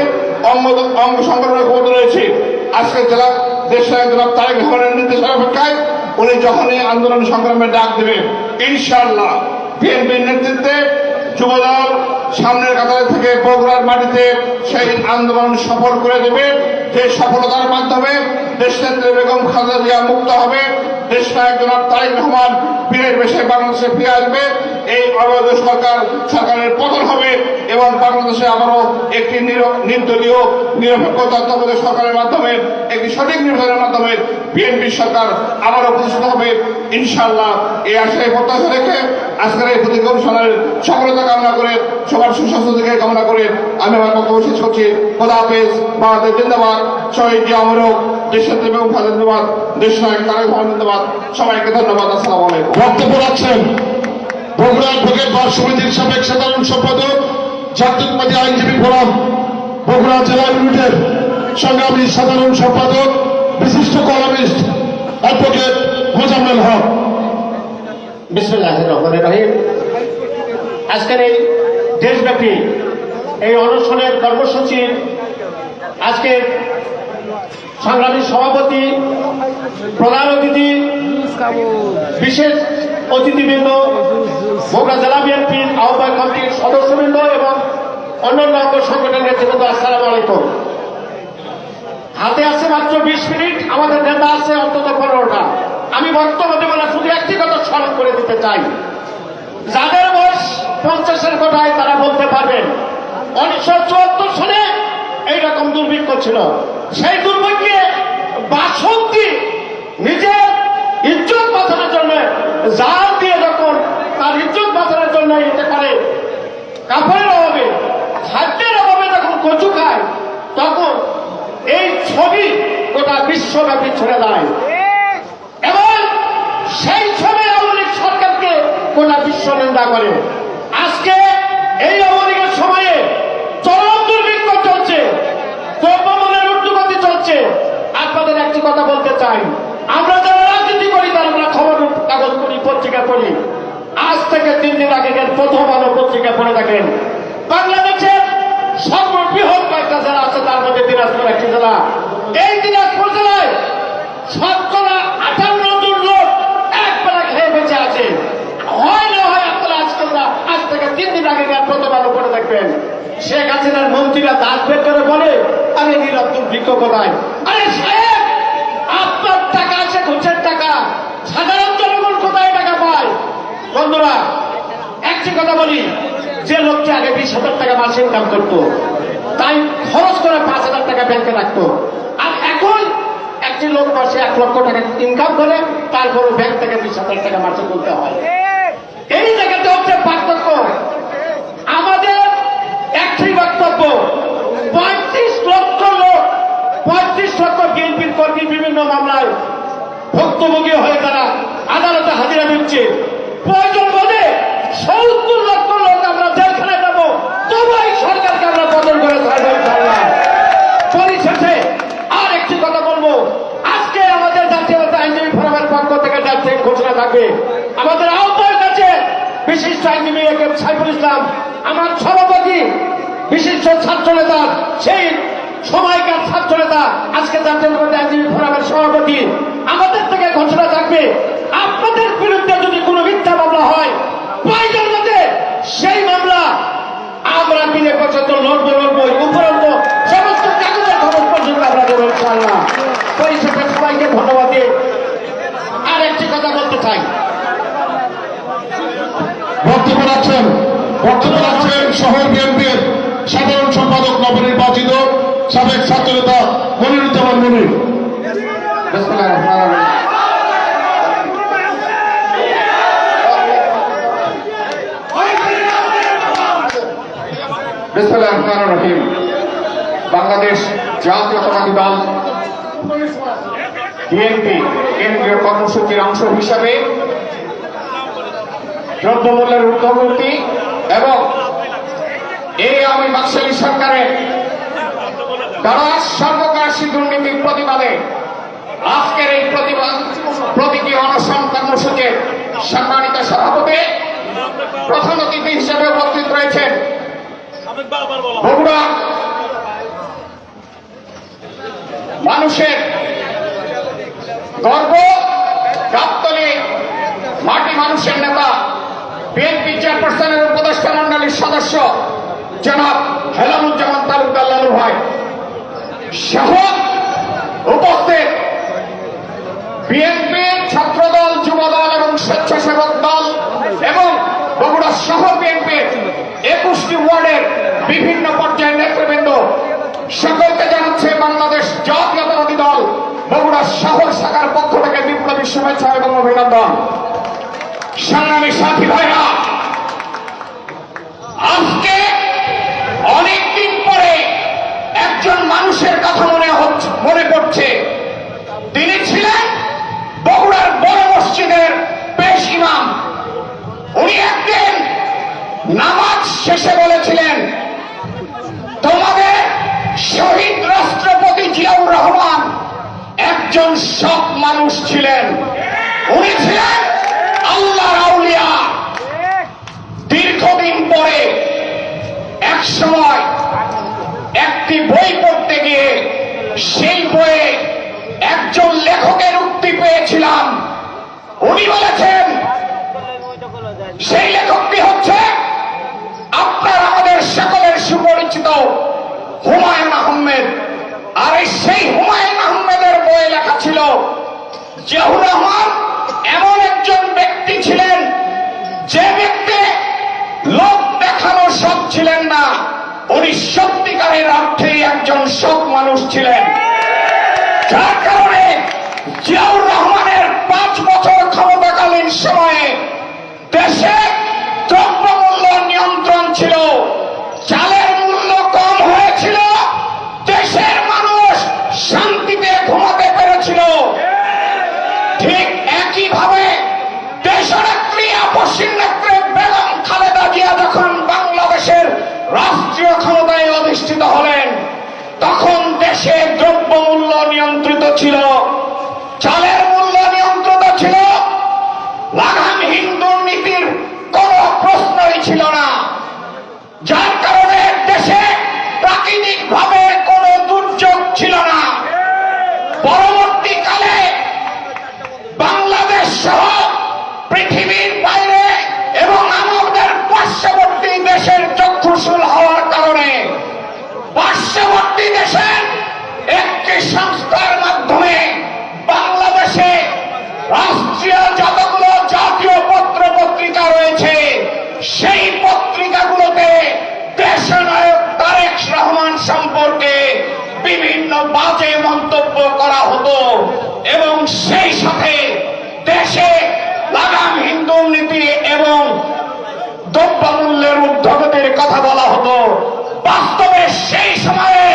অঙ্গ অঙ্গ সংগঠনের ক্ষমতা রয়েছে। আজকে জেলা দেশ জনাব তারেক রহমানের নির্দেশের অপেক্ষায় উনি যখনই আন্দোলন সংগ্রামের ডাক দেবেন, ইনশাআল্লাহ। বিএনপির নেতৃত্বে যুবদল সামনের কাতারে থেকে বগুড়ার মাটিতে সেই আন্দোলন সফল করে দেবে। যে সফলতার মাধ্যমে দেশনেত্রী বেগম খালেদা মুক্ত হবে। দেশ নায়ক জনাব তারেক রহমান বীরের বেশে বাংলাদেশে ফিরে আসবে। এই অবৈধ সরকার সরকারের পতন হবে এবং বাংলাদেশে আবারও একটি নির- নির্দলীয়, নিরপেক্ষ তত্ত্বাবধায়ক সরকারের মাধ্যমে, একটি সঠিক নির্বাচনের মাধ্যমে বিএনপি সরকার আবারও প্রতিষ্ঠিত হবে। ইনশাআল্লাহ এই আশায় প্রত্যাশা রেখে আজকের এই প্রতীক অনুষ্ঠানের সফলতা কামনা করে সবার সুস্বাস্থ্য থেকে কামনা করে আমি আমার বক্তব্য শেষ করছি। খোদা হাফেজ বাংলাদেশ জিন্দাবাদ শহীদ জিয়া অমরক দেশের এবং ফাজল জিন্দাবাদ দেশ নায়ক তারেক রহমান জিন্দাবাদ। সবাইকে ধন্যবাদ আসসালামু আলাইকুম। বক্তব্য রাখছেন বগুড়া অ্যাডভোকেট বার সমিতির সাবেক সাধারণ সম্পাদক জাতীয়তাবাদী আইনজীবী ফোরাম বগুড়া জেলা ইউনিটের সংগ্রামী সাধারণ সম্পাদক বিশিষ্ট কলামিস্ট অ্যাডভোকেট মোজাম্মেল হক। বিসমুল্লাহ রহমান রহিম। আজকের এই দেশব্যাপী এই অনশনের কর্মসূচির আজকের সংগ্রামী সভাপতি, প্রধান অতিথি, বিশেষ অতিথিবৃন্দ, বগুড়া জেলা বিএনপির আহ্বায়ক কমিটির সদস্যবৃন্দ এবং অন্যান্য অঙ্গ সংগঠনের নেতৃবৃন্দ, আসসালাম আলাইকুম। হাতে আছে মাত্র বিশ মিনিট, আমাদের নেতা আছে অন্তত পনেরোটা। আমি বক্তব্য দেব না, শুধু একটি কথা স্মরণ করে দিতে চাই। যাদের বয়স পঞ্চাশের কথায় তারা বলতে পারবেন উনিশশো চুয়াত্তর সালে এইরকম দুর্ভিক্ষ ছিল। সেই দুর্ভিক্ষে বাসন্তী নিজের ইজ্জত বাঁচানোর জন্য জাল দিয়ে যখন তার ইজ্জত বাঁচানোর জন্য এটা পারে কাপড়ের অভাবে খাদ্যের অভাবে যখন কচু খায় তখন এই ছবি গোটা বিশ্বব্যাপী ছড়ে যায় এবং সেই ছবি গোটা বিশ্ব নিন্দা করে। আজকে এই আওয়ামী সময়ে চরম দুর্ভিক্ষ চলছে দ্রব্যমূল্যের ঊর্ধ্বগতি চলছে। আপনাদের একটি কথা বলতে চাই। আমরা যারা রাজনীতি করি, তারা আমরা খবর কাগজ পড়ি পত্রিকা পড়ি। আজ থেকে তিন দিন আগে প্রথম আলো পত্রিকা পড়ে থাকেন। বাংলাদেশের সর্ববৃহৎ কয়েকটা জেলা আছে, তার মধ্যে দিনাজপুর একটি জেলা। এই দিনাজপুর জেলায় শতকরা আঠান্ন জন লোক এক বেলা খেয়ে বেঁচে আছে হয় না হয় আপনারা আজকে না- আজ থেকে তিন দিন আগে আলো পড়ে দেখবেন। শেখ হাসিনার মন্ত্রীরা দাঁত বের করে বলে আমি নিরন্তর বৃক্ষ কোথায় আরে সাহেব, আপনার টাকা আছে, ঘুষের টাকা। সাধারণ জনগণ কোথায় টাকা পায়? বন্ধুরা, একটি কথা বলি, যে লোকটি আগে বিশ হাজার টাকা মাসে ইনকাম করতো, তাই খরচ করে পাঁচ হাজার টাকা ব্যাংকে রাখতো। আর এখন একটি লোক মাসে এক লক্ষ টাকা ইনকাম করে তারপরও ব্যাংক থেকে বিশ হাজার টাকা মাসে তুলতে হয়। এই জায়গাতে হচ্ছে পার্থক্য আমাদের একটি বক্তব্য পঁয়ত্রিশ লক্ষ লোক পঁয়ত্রিশ লক্ষ বিএনপির কর্মী বিভিন্ন মামলায় ভুক্তভোগী হয়ে তারা আদালতে হাজিরা দিচ্ছে প্রয়োজন বোধে সত্তর লক্ষ লোক আমরা জেলখানায় যাব তবু এই সরকারকে আমরা বদল করে ছাড়বো ইনশাআল্লাহ। পরিশেষে আর একটি কথা বলব আজকে আমাদের জাতীয়তা আইনজীবী ফোরামের পক্ষ থেকে যাচ্ছে ঘোষণা থাকবে আমাদের আহ্বায়ক আছে বিশিষ্ট আইনজীবী এ কে সাইফুল ইসলাম, আমার সভাপতি, বিশিষ্ট ছাত্র নেতা, সেই সময়কার ছাত্র নেতা, আজকে জাতীয়তাবাদী আইনজীবী ফোরামের সভাপতি। আমাদের থেকে ঘোষণা থাকবে, আপনাদের বিরুদ্ধে যদি কোনো মিথ্যা মামলা হয় সেই মামলা আমরা দিনে পর্যন্ত লড়বো লড়বো উপরন্ত সমস্ত কাগজের খবর পর্যন্ত আমরা দেবো, ইনশাআল্লাহ। পরিশেষে সবাইকে ধন্যবাদ দিয়ে আর একটি কথা বলতে চাই। বক্তব্য রাখছেন বক্তব্য রাখছেন শহর বিএনপির সাধারণ সম্পাদক নবনির্বাচিত সাবেক ছাত্রনেতা মনিরুজ্জামান মনির বাংলাদেশ জাতীয়তাবাদী দল বিএনপি কেন্দ্রীয় কর্মসূচির অংশ হিসাবে দ্রব্যমূল্যের ঊর্ধ্বগতি এবং এই আওয়ামী বাকশালী সরকারের দ্বারা সর্বগ্রাসী দুর্নীতির প্রতিবাদে আজকের এই প্রতিবাদ প্রতীকী অনশন কর্মসূচির সম্মানিত সভাপতি প্রধান অতিথি হিসেবে উপস্থিত রয়েছেন বগুড়া মানুষের গর্ব, গাবতলী মাটি মানুষের নেতা বিএনপি চেয়ারপারসনের উপদেষ্টা মন্ডলীর সদস্য জনাব হেলামুজ্জামান তালুকদার লালু ভাই। সহ উপস্থিত। বিএনপি ছাত্রদল, যুবদল এবং স্বেচ্ছাসেবক দল এবং বগুড়া শহর বিএনপির একুশটি ওয়ার্ডের বিভিন্ন পর্যায়ের নেতৃবৃন্দ। সকলকে জানাচ্ছে বাংলাদেশ জাতীয়তাবাদী দল বগুড়া শহর শাখার পক্ষ থেকে বিপ্লবী শুভেচ্ছা এবং অভিনন্দন। সংগ্রামী সাথী ভাইরা আজকে অনেকদিন পরে একজন মানুষের কথা মনে হচ্ছে, মনে পড়ছে। তিনি ছিলেন বগুড়ার বড় মসজিদের পেশ ইমাম। উনি একদিন নামাজ শেষে বলেছিলেন, তোমাদের শহীদ রাষ্ট্রপতি জিয়াউর রহমান একজন সৎ মানুষ ছিলেন। উনি ছিলেন আল্লাহ আউলিয়া। দীর্ঘদিন পরে এক সময় একটি বই পড়তে গিয়ে সেই বইয়ে একজন লেখকের উক্তি পেয়েছিলাম। উনি বলেছেন, সেই লেখকটি হচ্ছে আপনার আমাদের সকলের সুপরিচিত হুমায়ুন আহমেদ। আর এই সেই হুমায়ুন আহমেদের বইয়ে লেখা ছিল, জিয়াউর রহমান এমন একজন সৎ ছিলেন না উনি সত্যিকারের অর্থেই একজন সৎ মানুষ ছিলেন। যার রাষ্ট্রীয় ক্ষমতায় অধিষ্ঠিত হলেন। তখন দেশে দ্রব্য মূল্য নিয়ন্ত্রিত ছিল। চালের মূল্য নিয়ন্ত্রিত ছিল। লাগামহীন দুর্নীতির কোন প্রশ্নই ছিল না যার কারণে দেশে প্রাকৃতিক ভাবে কোনো দুর্যোগ ছিল না পরবর্তীকালে বাংলাদেশ সহ পৃথিবীর বাইরে এবং আমাদের পার্শ্ববর্তী দেশের চক্ষুশূল হওয়ার কারণে পার্শ্ববর্তী দেশের একটি সংস্থার মাধ্যমে বাংলাদেশে রাষ্ট্রীয় যতগুলো জাতীয় পত্র পত্রিকা রয়েছে সেই পত্রিকাগুলোতে দেশনায়ক তারেক রহমান সম্পর্কে বিভিন্ন বাজে মন্তব্য করা হতো এবং সেই সাথে দেশে লাগাম হিন্দু নীতি এবং দ্রব্যমূল্যের ঊর্ধ্বগতির কথা বলা হতো। বাস্তবে সেই সময়ে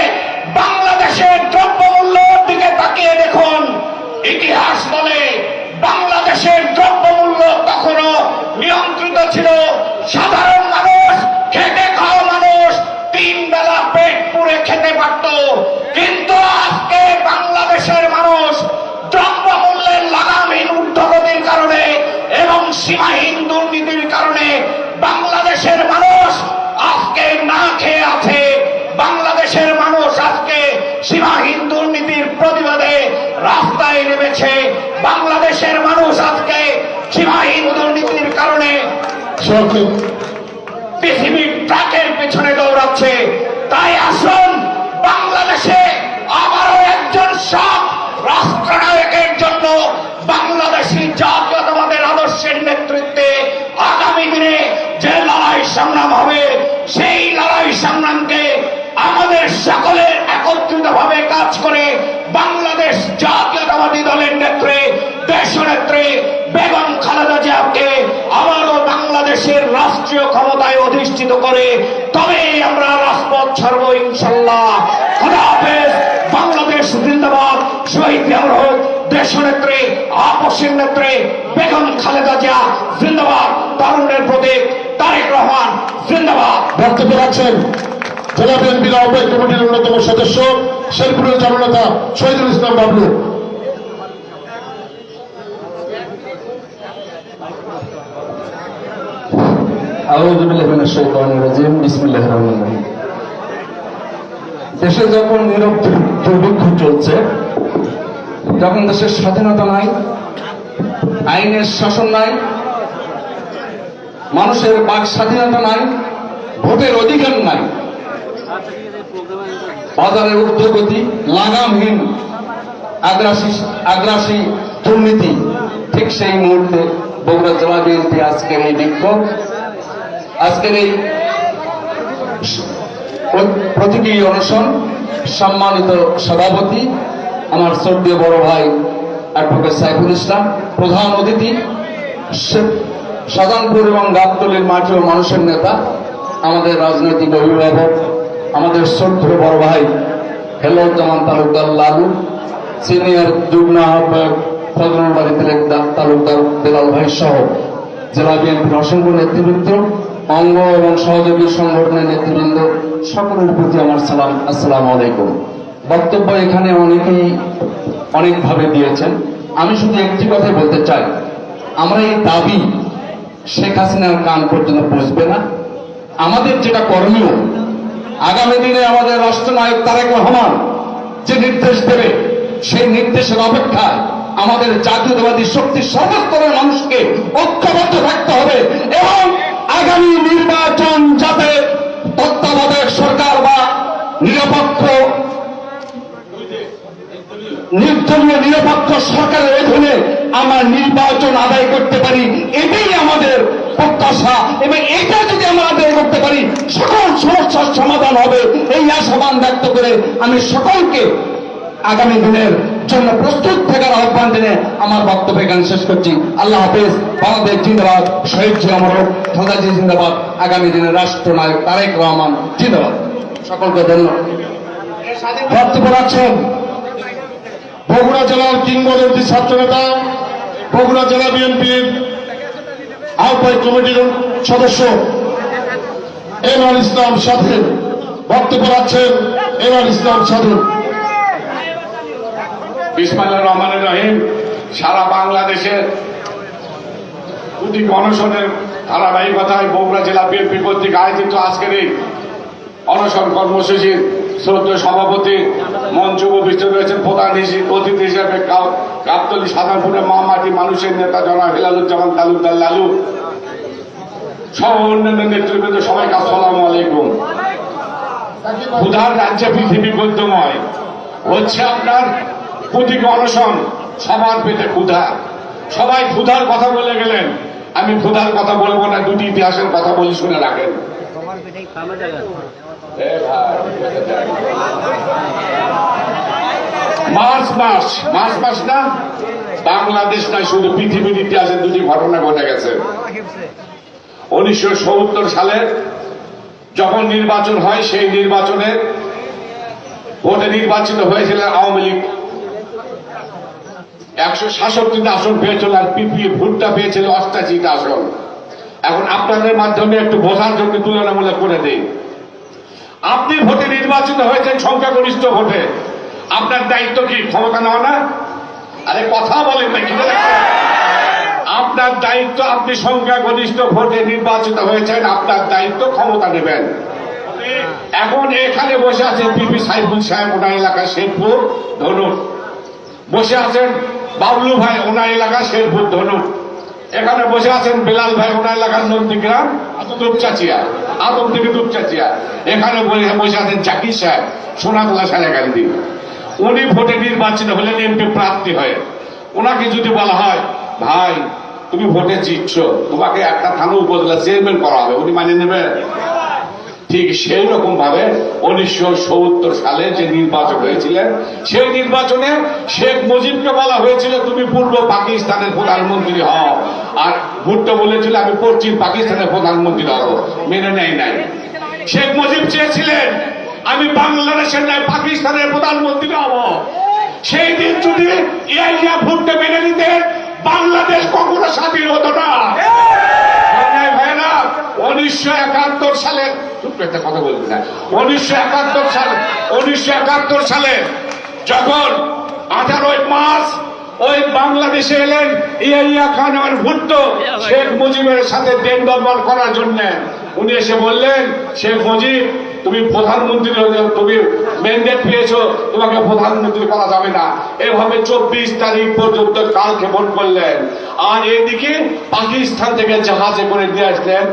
বাংলাদেশের দ্রব্যমূল্যের দিকে তাকিয়ে দেখুন, ইতিহাস বলে বাংলাদেশের দ্রব্যমূল্য তখনো নিয়ন্ত্রিত ছিল। সাধারণ সীমাহীন দুর্নীতির কারণে বাংলাদেশের মানুষ আজকে না খেয়ে আছে। বাংলাদেশের মানুষ আজকে সীমাহীন দুর্নীতির প্রতিবাদে রাস্তায় নেমেছে। বাংলাদেশের মানুষ আজকে সীমাহীন দুর্নীতির কারণে পৃথিবীর ট্রাকের পেছনে দৌড়াচ্ছে। তাই আসুন অধিষ্ঠিত করে, তবে আমরা রাজপথ ছাড়বো ইনশাল্লাহ। খোদা হাফেজ, বাংলাদেশ জিন্দাবাদ। শহীদ জিয়াউর দেশ নেত্রী আপসের নেত্রী, বেগম খালেদা জিয়া, জিন্দাবাদ। তরুণের প্রতীক তারেক রহমান, জিন্দাবাদ। বক্তব্য রাখছেন জেলা বিএনপির আহ্বায়ক কমিটির অন্যতম সদস্য শেরপুরের জননেতা শহীদুল ইসলাম বাবলু। মিনাশ রাজিম, বিসমিল্লাহির রহমানির রহিম। দেশে যখন নীরব দুর্ভিক্ষ চলছে, যখন দেশের স্বাধীনতা নাই, আইনের শাসন নাই, মানুষের বাক স্বাধীনতা নাই, ভোটের অধিকার নাই, বাজারের ঊর্ধ্বগতি লাগামহীন, আগ্রাসী আগ্রাসী দুর্নীতি, ঠিক সেই মুহূর্তে বগুড়া জেলা বিএনপি আজকের এই বিক্ষোভ আজকের এই প্র- প্রতীকী অনশন, সম্মানিত সভাপতি, আমার শ্রদ্ধেয় বড় ভাই অ্যাডভোকেট সাইফুল ইসলাম, প্রধান অতিথি, সে- সাজানপুর এবং গাবতলির মাঠে ও মানুষের নেতা, আমাদের রাজনৈতিক অভিভাবক, আমাদের শ্রদ্ধেয় বড় ভাই হেলাউজ্জামান তালুকদার লালু, সিনিয়র যুগ্ম আহ্বায়ক, ফজলুল বাড়ি তালুকদার বেলাল ভাই সহ জেলা বিএনপির অসংখ্য নেতৃবৃন্দ অঙ্গ এবং সহযোগী সংগঠনের নেতৃবৃন্দ, সকলের প্রতি আমার সালাম, আসসালাম আলাইকুম। বক্তব্য এখানে অনেকেই অনেকভাবে দিয়েছেন। আমি শুধু একটি কথাই বলতে চাই। আমরা এই দাবি শেখ হাসিনার কান পর্যন্ত পৌঁছবে না। আমাদের যেটা করণীয়, আগামী দিনে আমাদের রাষ্ট্রনায়ক তারেক রহমান যে নির্দেশ দেবে, সেই নির্দেশের অপেক্ষায় আমাদের জাতীয়তাবাদী শক্তি সর্বস্তরের মানুষকে ঐক্যবদ্ধ থাকতে হবে এবং আগামী নির্বাচন যাতে তত্ত্বাবধায়ক সরকার বা নিরপেক্ষ, নির্দলীয় নিরপেক্ষ সরকারের অধীনে আমরা নির্বাচন আদায় করতে পারি, এটাই আমাদের প্রত্যাশা। এবং এটা যদি আমরা আদায় করতে পারি, সকল সমস্যার সমাধান হবে। এই আশাবান ব্যক্ত করে আমি সকলকে আগামী দিনের জন্য প্রস্তুত থাকার আহ্বান জেনে আমার বক্তব্য এখানে শেষ করছি। আল্লাহ হাফেজ, বাংলাদেশ জিন্দাবাদ, শহীদ জি অমর খাদাজি জিন্দাবাদ, আগামী দিনের রাষ্ট্রনায়ক তারেক রহমান জিন্দাবাদ। সকলকে ধন্যবাদ। বগুড়া জেলার কিংবদন্তি ছাত্র নেতা বগুড়া জেলা বিএনপির আহ্বায়ক কমিটির সদস্য এমআর ইসলাম স্বাধীন বক্তব্য রাখছেন এমআর ইসলাম স্বাধীন বিসমাল্লাহ রহমান রহিম সারা বাংলাদেশের দুটি অনশনের ধারাবাহিকতায় বগুড়া জেলা বিএনপি কর্তৃক আয়োজিত আজকের এই অনশন কর্মসূচির শ্রদ্ধেয় সভাপতি মঞ্চ উপবিষ্ট রয়েছেন প্রধান অতিথি হিসেবে কা- গাবতলী সাধারণপুরের মামাটি মানুষের নেতা জনাব হেলালুজ্জামান তালুকদার লালু সহ অন্যান্য নেতৃবৃন্দ, সবাইকে আসসালামু আলাইকুম। ক্ষুধার রাজ্যে পৃথিবী গদ্যময় হচ্ছে আপনার প্রতীক অনশন সবার পেতে ক্ষুধা। সবাই ক্ষুধার কথা বলে গেলেন। আমি ক্ষুধার কথা বলব না দুটি ইতিহাসের কথা বলি শুনে রাখেন। মার্চ মাস মার্চ মাস না? বাংলাদেশ নয় শুধু পৃথিবীর ইতিহাসে দুটি ঘটনা ঘটে গেছে। উনিশশো সত্তর সালে যখন নির্বাচন হয় সেই নির্বাচনে ভোটে নির্বাচিত হয়েছিলেন আওয়ামী লীগ। একশো সাতষট্টিটা আসন পেয়েছিল আর পিপি ভোটটা পেয়েছিল অষ্টাশিটা আসন। এখন আপনাদের মাধ্যমে একটু বোঝার জন্য তুলনামূলক করে দিই। আপনি ভোটে নির্বাচিত হয়েছেন সংখ্যাগরিষ্ঠ ভোটে। আপনার দায়িত্ব কি, ক্ষমতা নেওয়া না? আরে কথা বলেন না, কি আপনার দায়িত্ব, আপনি সংখ্যাগরিষ্ঠ ভোটে নির্বাচিত হয়েছেন, আপনার দায়িত্ব ক্ষমতা নেবেন। এখন এখানে বসে আছেন পিপি সাইফুল সাহেব, ওনার এলাকা শেরপুর ধরুন বসে আছেন বাবলু ভাই, ওনার এলাকা শেরপুর ধনুক এখানে বসে আছেন বেলাল ভাই, ওনার এলাকার নন্দীগ্রাম দুপচাচিয়া আদম থেকে দুপচাচিয়া এখানে বসে- আছেন জাকির সাহেব, সোনাতলা সারাকান্দি উনি ভোটে নির্বাচিত হলেন এমপি প্রার্থী হয়ে। ওনাকে যদি বলা হয়, ভাই, তুমি ভোটে জিতছ, তোমাকে একটা থানা উপজেলা চেয়ারম্যান করা হবে। উনি মানে নেবে ঠিক সেই রকম ভাবে উনিশশো সত্তর সালে যে নির্বাচন হয়েছিলেন, সেই নির্বাচনে শেখ মুজিবকে বলা হয়েছিল, তুমি পূর্ব পাকিস্তানের প্রধানমন্ত্রী হও। আর ভুট্টো বলেছিল, আমি পশ্চিম পাকিস্তানের প্রধানমন্ত্রী হব। মেনে নেয় নাই। শেখ মুজিব চেয়েছিলেন, আমি বাংলাদেশের নয় পাকিস্তানের প্রধানমন্ত্রী হব। সেই দিন যদি ইয়াইয়া ভুট্টো মেনে নিতেন, বাংলাদেশ কখনো স্বাধীন হতো না। উনিশশো একাত্তর সালে, চুপ কথা বলতে চাই উনিশশো একাত্তর সালে, উনিশশো একাত্তর সালে যখন আঠারোই মার্চ ওই বাংলাদেশে এলেন ইয়াইয়া খান আমার ভুট্টো শেখ মুজিবের সাথে দেন দরবার করার জন্য, উনি এসে বললেন, শেখ মুজিব তুমি প্রধানমন্ত্রী হয়ে তুমি ম্যান্ডেট পেয়েছ তোমাকে প্রধানমন্ত্রী করা যাবে না। এভাবে চব্বিশ তারিখ পর্যন্ত কাল ক্ষেপণ করলেন। আর এদিকে পাকিস্তান থেকে জাহাজে করে নিয়ে আসলেন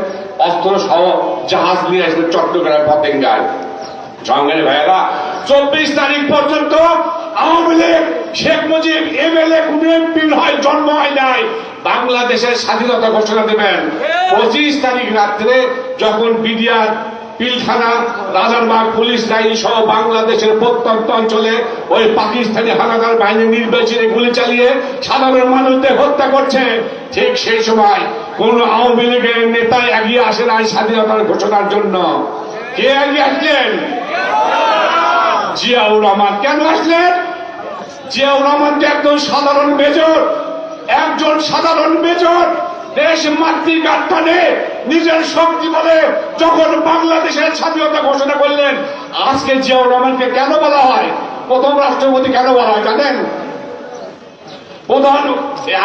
অস্ত্র সহ জাহাজ নিয়ে আসলেন চট্টগ্রাম পতেঙ্গায় জঙ্গের ভাইয়েরা চব্বিশ তারিখ পর্যন্ত আওয়ামী লীগ শেখ মুজিব এমএলএ কোন এমপি হয় জন্ম হয় নাই। বাংলাদেশের স্বাধীনতা ঘোষণা দেবেন। পঁচিশ তারিখ রাত্রে যখন BDR Pilkhana, Rajarbag, police line সহ বাংলাদেশের প্রত্যন্ত অঞ্চলে ওই পাকিস্তানি হানাদার বাহিনী নির্বাচনে গুলি চালিয়ে সাধারণ মানুষদের হত্যা করছে। ঠিক সেই সময় কোন আওয়ামী লীগের নেতা এগিয়ে আসে নাই স্বাধীনতার ঘোষণার জন্য। কে এগিয়ে আসলেন? জিয়াউর রহমান। কেন আসলেন? জিয়াউর রহমান তো একজন সাধারণ মেজর, একজন সাধারণ মেজর। দেশ মাতৃকার টানে নিজের শক্তি বলে যখন বাংলাদেশের স্বাধীনতা ঘোষণা করলেন, আজকে জিয়াউর রহমানকে কেন বলা হয়? প্রথম রাষ্ট্রপতি কেন বলা হয়, জানেন? প্রধান,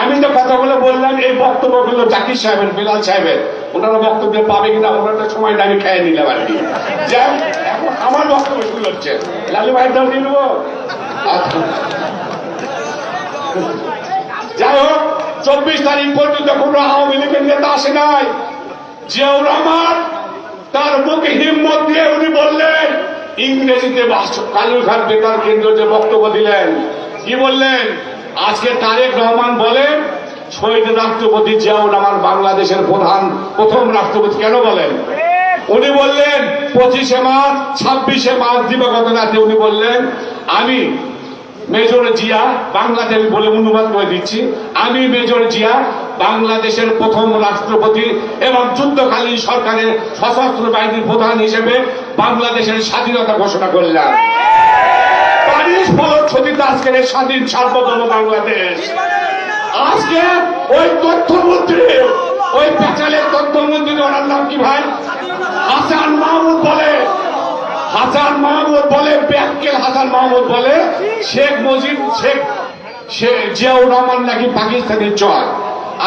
আমি যে কথাগুলো বললাম, এই বক্তব্যগুলো জাকির সাহেবের, বেলাল সাহেবের। ওনারা বক্তব্য পাবে কিনা, ওনারা সময় আমি খেয়ে নিলাম আর কি। আমার বক্তব্য শুরু হচ্ছে। লালু ভাইটাও দিয়ে নেব। যাই হোক, চব্বিশ তারিখ পর্যন্ত কোনো আওয়ামী লীগের নেতা আসে নাই। জিয়াউর রহমান, তার মুখে হিম্মত দিয়ে উনি বললেন, ইংরেজিতে কালুর খান বেতার কেন্দ্র যে বক্তব্য দিলেন, কি বললেন? আজকে তারেক রহমান বলেন, শহীদ রাষ্ট্রপতি জিয়াউর রহমান বাংলাদেশের প্রধান, প্রথম রাষ্ট্রপতি কেন বলেন? উনি বললেন, পঁচিশে মার্চ, ছাব্বিশে মার্চ দিবাগত রাতে উনি বললেন, আমি মেজর জিয়া বাংলাদেশ বলে অনুবাদ করে দিচ্ছি। আমি মেজর জিয়া বাংলাদেশের প্রথম রাষ্ট্রপতি এবং যুদ্ধকালীন সরকারের সশস্ত্র বাহিনীর প্রধান হিসেবে বাংলাদেশের স্বাধীনতা ঘোষণা করলাম। প্যারিস ফলশ্রুতিতে আজকের এই স্বাধীন সার্বভৌম বাংলাদেশ। আজকে ওই তথ্যমন্ত্রী, ওই পেঁচালের তথ্যমন্ত্রী ওনার নাম কি ভাই? হাসান মাহমুদ বলে। হাসান মাহমুদ বলে ব্যাককেল হাসান মাহমুদ বলে, শেখ মুজিব, শেখ জিয়াউর রহমান নাকি পাকিস্তানের চর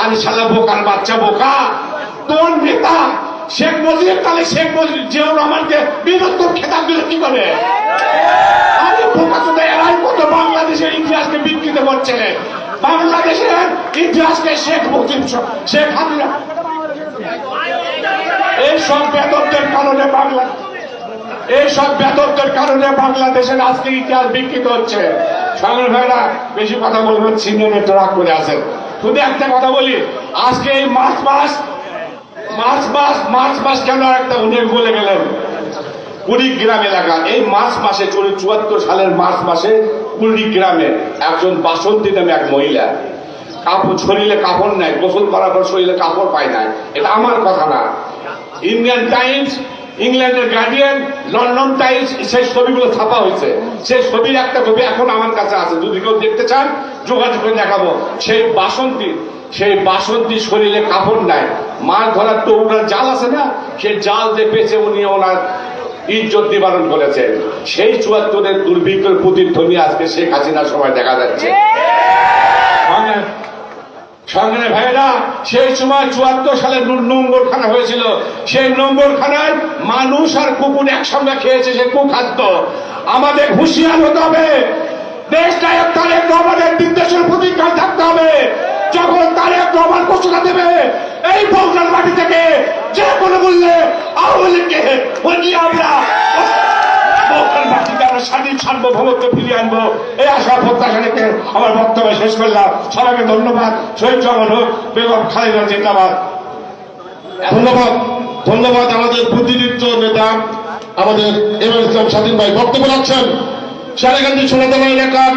আর শালা বোকার বাচ্চা বোকা। তোর নেতা, শেখ মুজিব, তাহলে শেখ মুজিব, জিয়াউর রহমানকে বীরত্ব খেতাব দিল কি করে? আরে বোকা তো এরাই কত বাংলাদেশের ইতিহাসকে বিকৃত করছে বাংলাদেশের ইতিহাসকে শেখ মুজিব শেখ হাসিনা এই সব বেতনদের কারণে বাংলা এই সব বেতনদের কারণে বাংলাদেশের আজকে ইতিহাস বিকৃত হচ্ছে। সাগর ভাইরা, বেশি কথা বলবেন সিনিয়র রাগ করে আছেন শুধু একটা কথা বলি, আজকে এই মার্চ মাস মার্চ মাস মার্চ মাস কেন একটা উনি বলে গেলেন? কুড়িগ্রাম এলাকা, এই মার্চ মাসে চুয়াত্তর সালের মার্চ মাসে কুড়িগ্রামে একজন বাসন্তী নামে এক মহিলা। কাপড় শরীরে কাপড় নাই, গোসল করার পর শরীরে কাপড় পায় নাই। এটা আমার কথা না। ইন্ডিয়ান টাইমস ইংল্যান্ডের গার্ডিয়ান লন্ডন টাইমস সেই ছবিগুলো ছাপা হয়েছে। সেই ছবির একটা ছবি এখন আমার কাছে আছে। যদি কেউ দেখতে চান যোগাযোগ করে দেখাবো। সেই বাসন্তী সেই বাসন্তী শরীরে কাপড় নাই। মাছ ধরার তো ওনার জাল আছে না? সেই জাল দিয়ে পেছে উনি ওনার ইজ্জত নিবারণ করেছেন সেই চুয়াত্তরের দুর্ভিক্ষের প্রতিধ্বনি আজকে শেখ হাসিনার সময় দেখা যাচ্ছে। সঙ্গে ভাইরা সেই সময় চুয়াত্তর সালে নোংরখানা হয়েছিল। সেই নোংরখানায় মানুষ আর কুকুর একসঙ্গে খেয়েছে সে কুখাদ্য। আমাদের হুঁশিয়ার হতে হবে। দেশ নায়ক তারেক রহমানের নির্দেশের প্রতিজ্ঞা থাকতে হবে। যখন তারেক রহমান ঘোষণা দেবে, এই বগুড়ার মাটি থেকে যে কোনো মূল্যে আওয়ামী লীগকে আমরা স্বাধীন সার্বভৌমত্ব ফিরিয়ে আনব এই আশা প্রত্যাশা আমার বক্তব্য শেষ করলাম সবাইকে ধন্যবাদ শহীদ জগন হোক বেগম খালেদা জিন্দাবাদ ধন্যবাদ ধন্যবাদ আমাদের বুদ্ধিদীপ্ত নেতা আমাদের এম এল ইসলাম স্বাধীন ভাই বক্তব্য রাখছেন সারেগান্ধী সোনাতলা এলাকার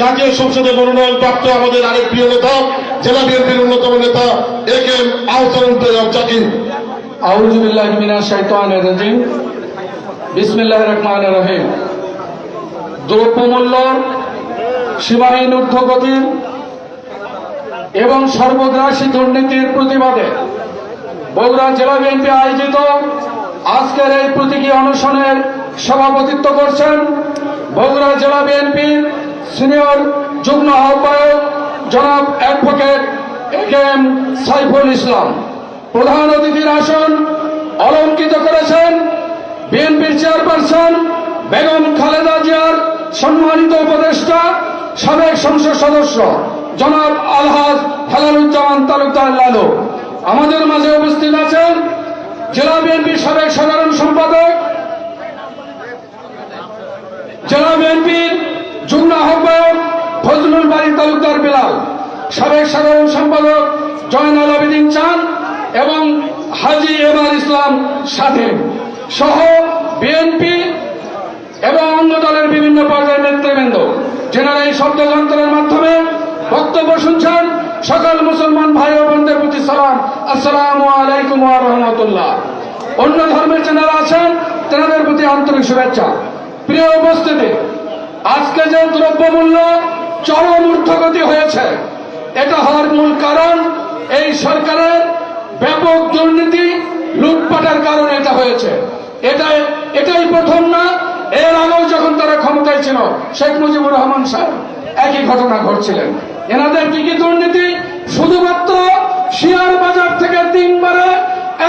জাতীয় সংসদে মনোনয়ন প্রাপ্ত আমাদের আরেক প্রিয় নেতা জেলা বিএনপির অন্যতম নেতা A K M Ahsanul Zakir আউযু বিল্লাহি মিনাশ রাজিম। বিসমিল্লাহির রহমান রহিম। দ্রব্যমূল্য সীমাহীন ঊর্ধ্বগতির এবং সর্বগ্রাসী দুর্নীতির প্রতিবাদে বগুড়া জেলা বিএনপি আয়োজিত আজকের এই প্রতীকী অনুষ্ঠানের সভাপতিত্ব করছেন বগুড়া জেলা বিএনপির সিনিয়র যুগ্ম আহ্বায়ক জনাব অ্যাডভোকেট এম সাইফুল ইসলাম। প্রধান অতিথির আসন অলঙ্কিত করেছেন বিএনপির চেয়ারপারসন বেগম খালেদা জিয়ার সম্মানিত উপদেষ্টা, সাবেক সংসদ সদস্য, জনাব আলহাজ হেলালুজ্জামান তালুকদার লালু। আমাদের মাঝে উপস্থিত আছেন জেলা বিএনপির সাবেক সাধারণ সম্পাদক, জেলা বিএনপির যুগ্ম আহ্বায়ক ফজলুল বাড়ি তালুকদার বিলাল, সাবেক সাধারণ সম্পাদক জয়নাল আবেদিন চান এবং হাজি এবার ইসলাম স্বাধীন। সহ বিএনপি এবং অন্য দলের বিভিন্ন পর্যায়ের নেতৃবৃন্দ। যেনারা এই শব্দ শব্দযন্ত্রের মাধ্যমে বক্তব্য শুনছেন, সকল মুসলমান ভাই ও বোনদের প্রতি সালাম। আসসালামু আলাইকুম রাহমাতুল্লাহ। অন্য ধর্মের যারা আছেন, তেনাদের প্রতি আন্তরিক শুভেচ্ছা। প্রিয় উপস্থিতি, আজকে যে দ্রব্যমূল্য চরম ঊর্ধ্বগতি হয়েছে, এটা হওয়ার মূল কারণ এই সরকারের ব্যাপক দুর্নীতি, লুটপাটের কারণে এটা হয়েছে। এটা এটাই প্রথম না। এর আগেও যখন তারা ক্ষমতায় ছিল, শেখ মুজিবুর রহমান সাহেব একই ঘটনা ঘটছিলেন। এনাদের কি কি দুর্নীতি? শুধুমাত্র শেয়ার বাজার থেকে তিনবারে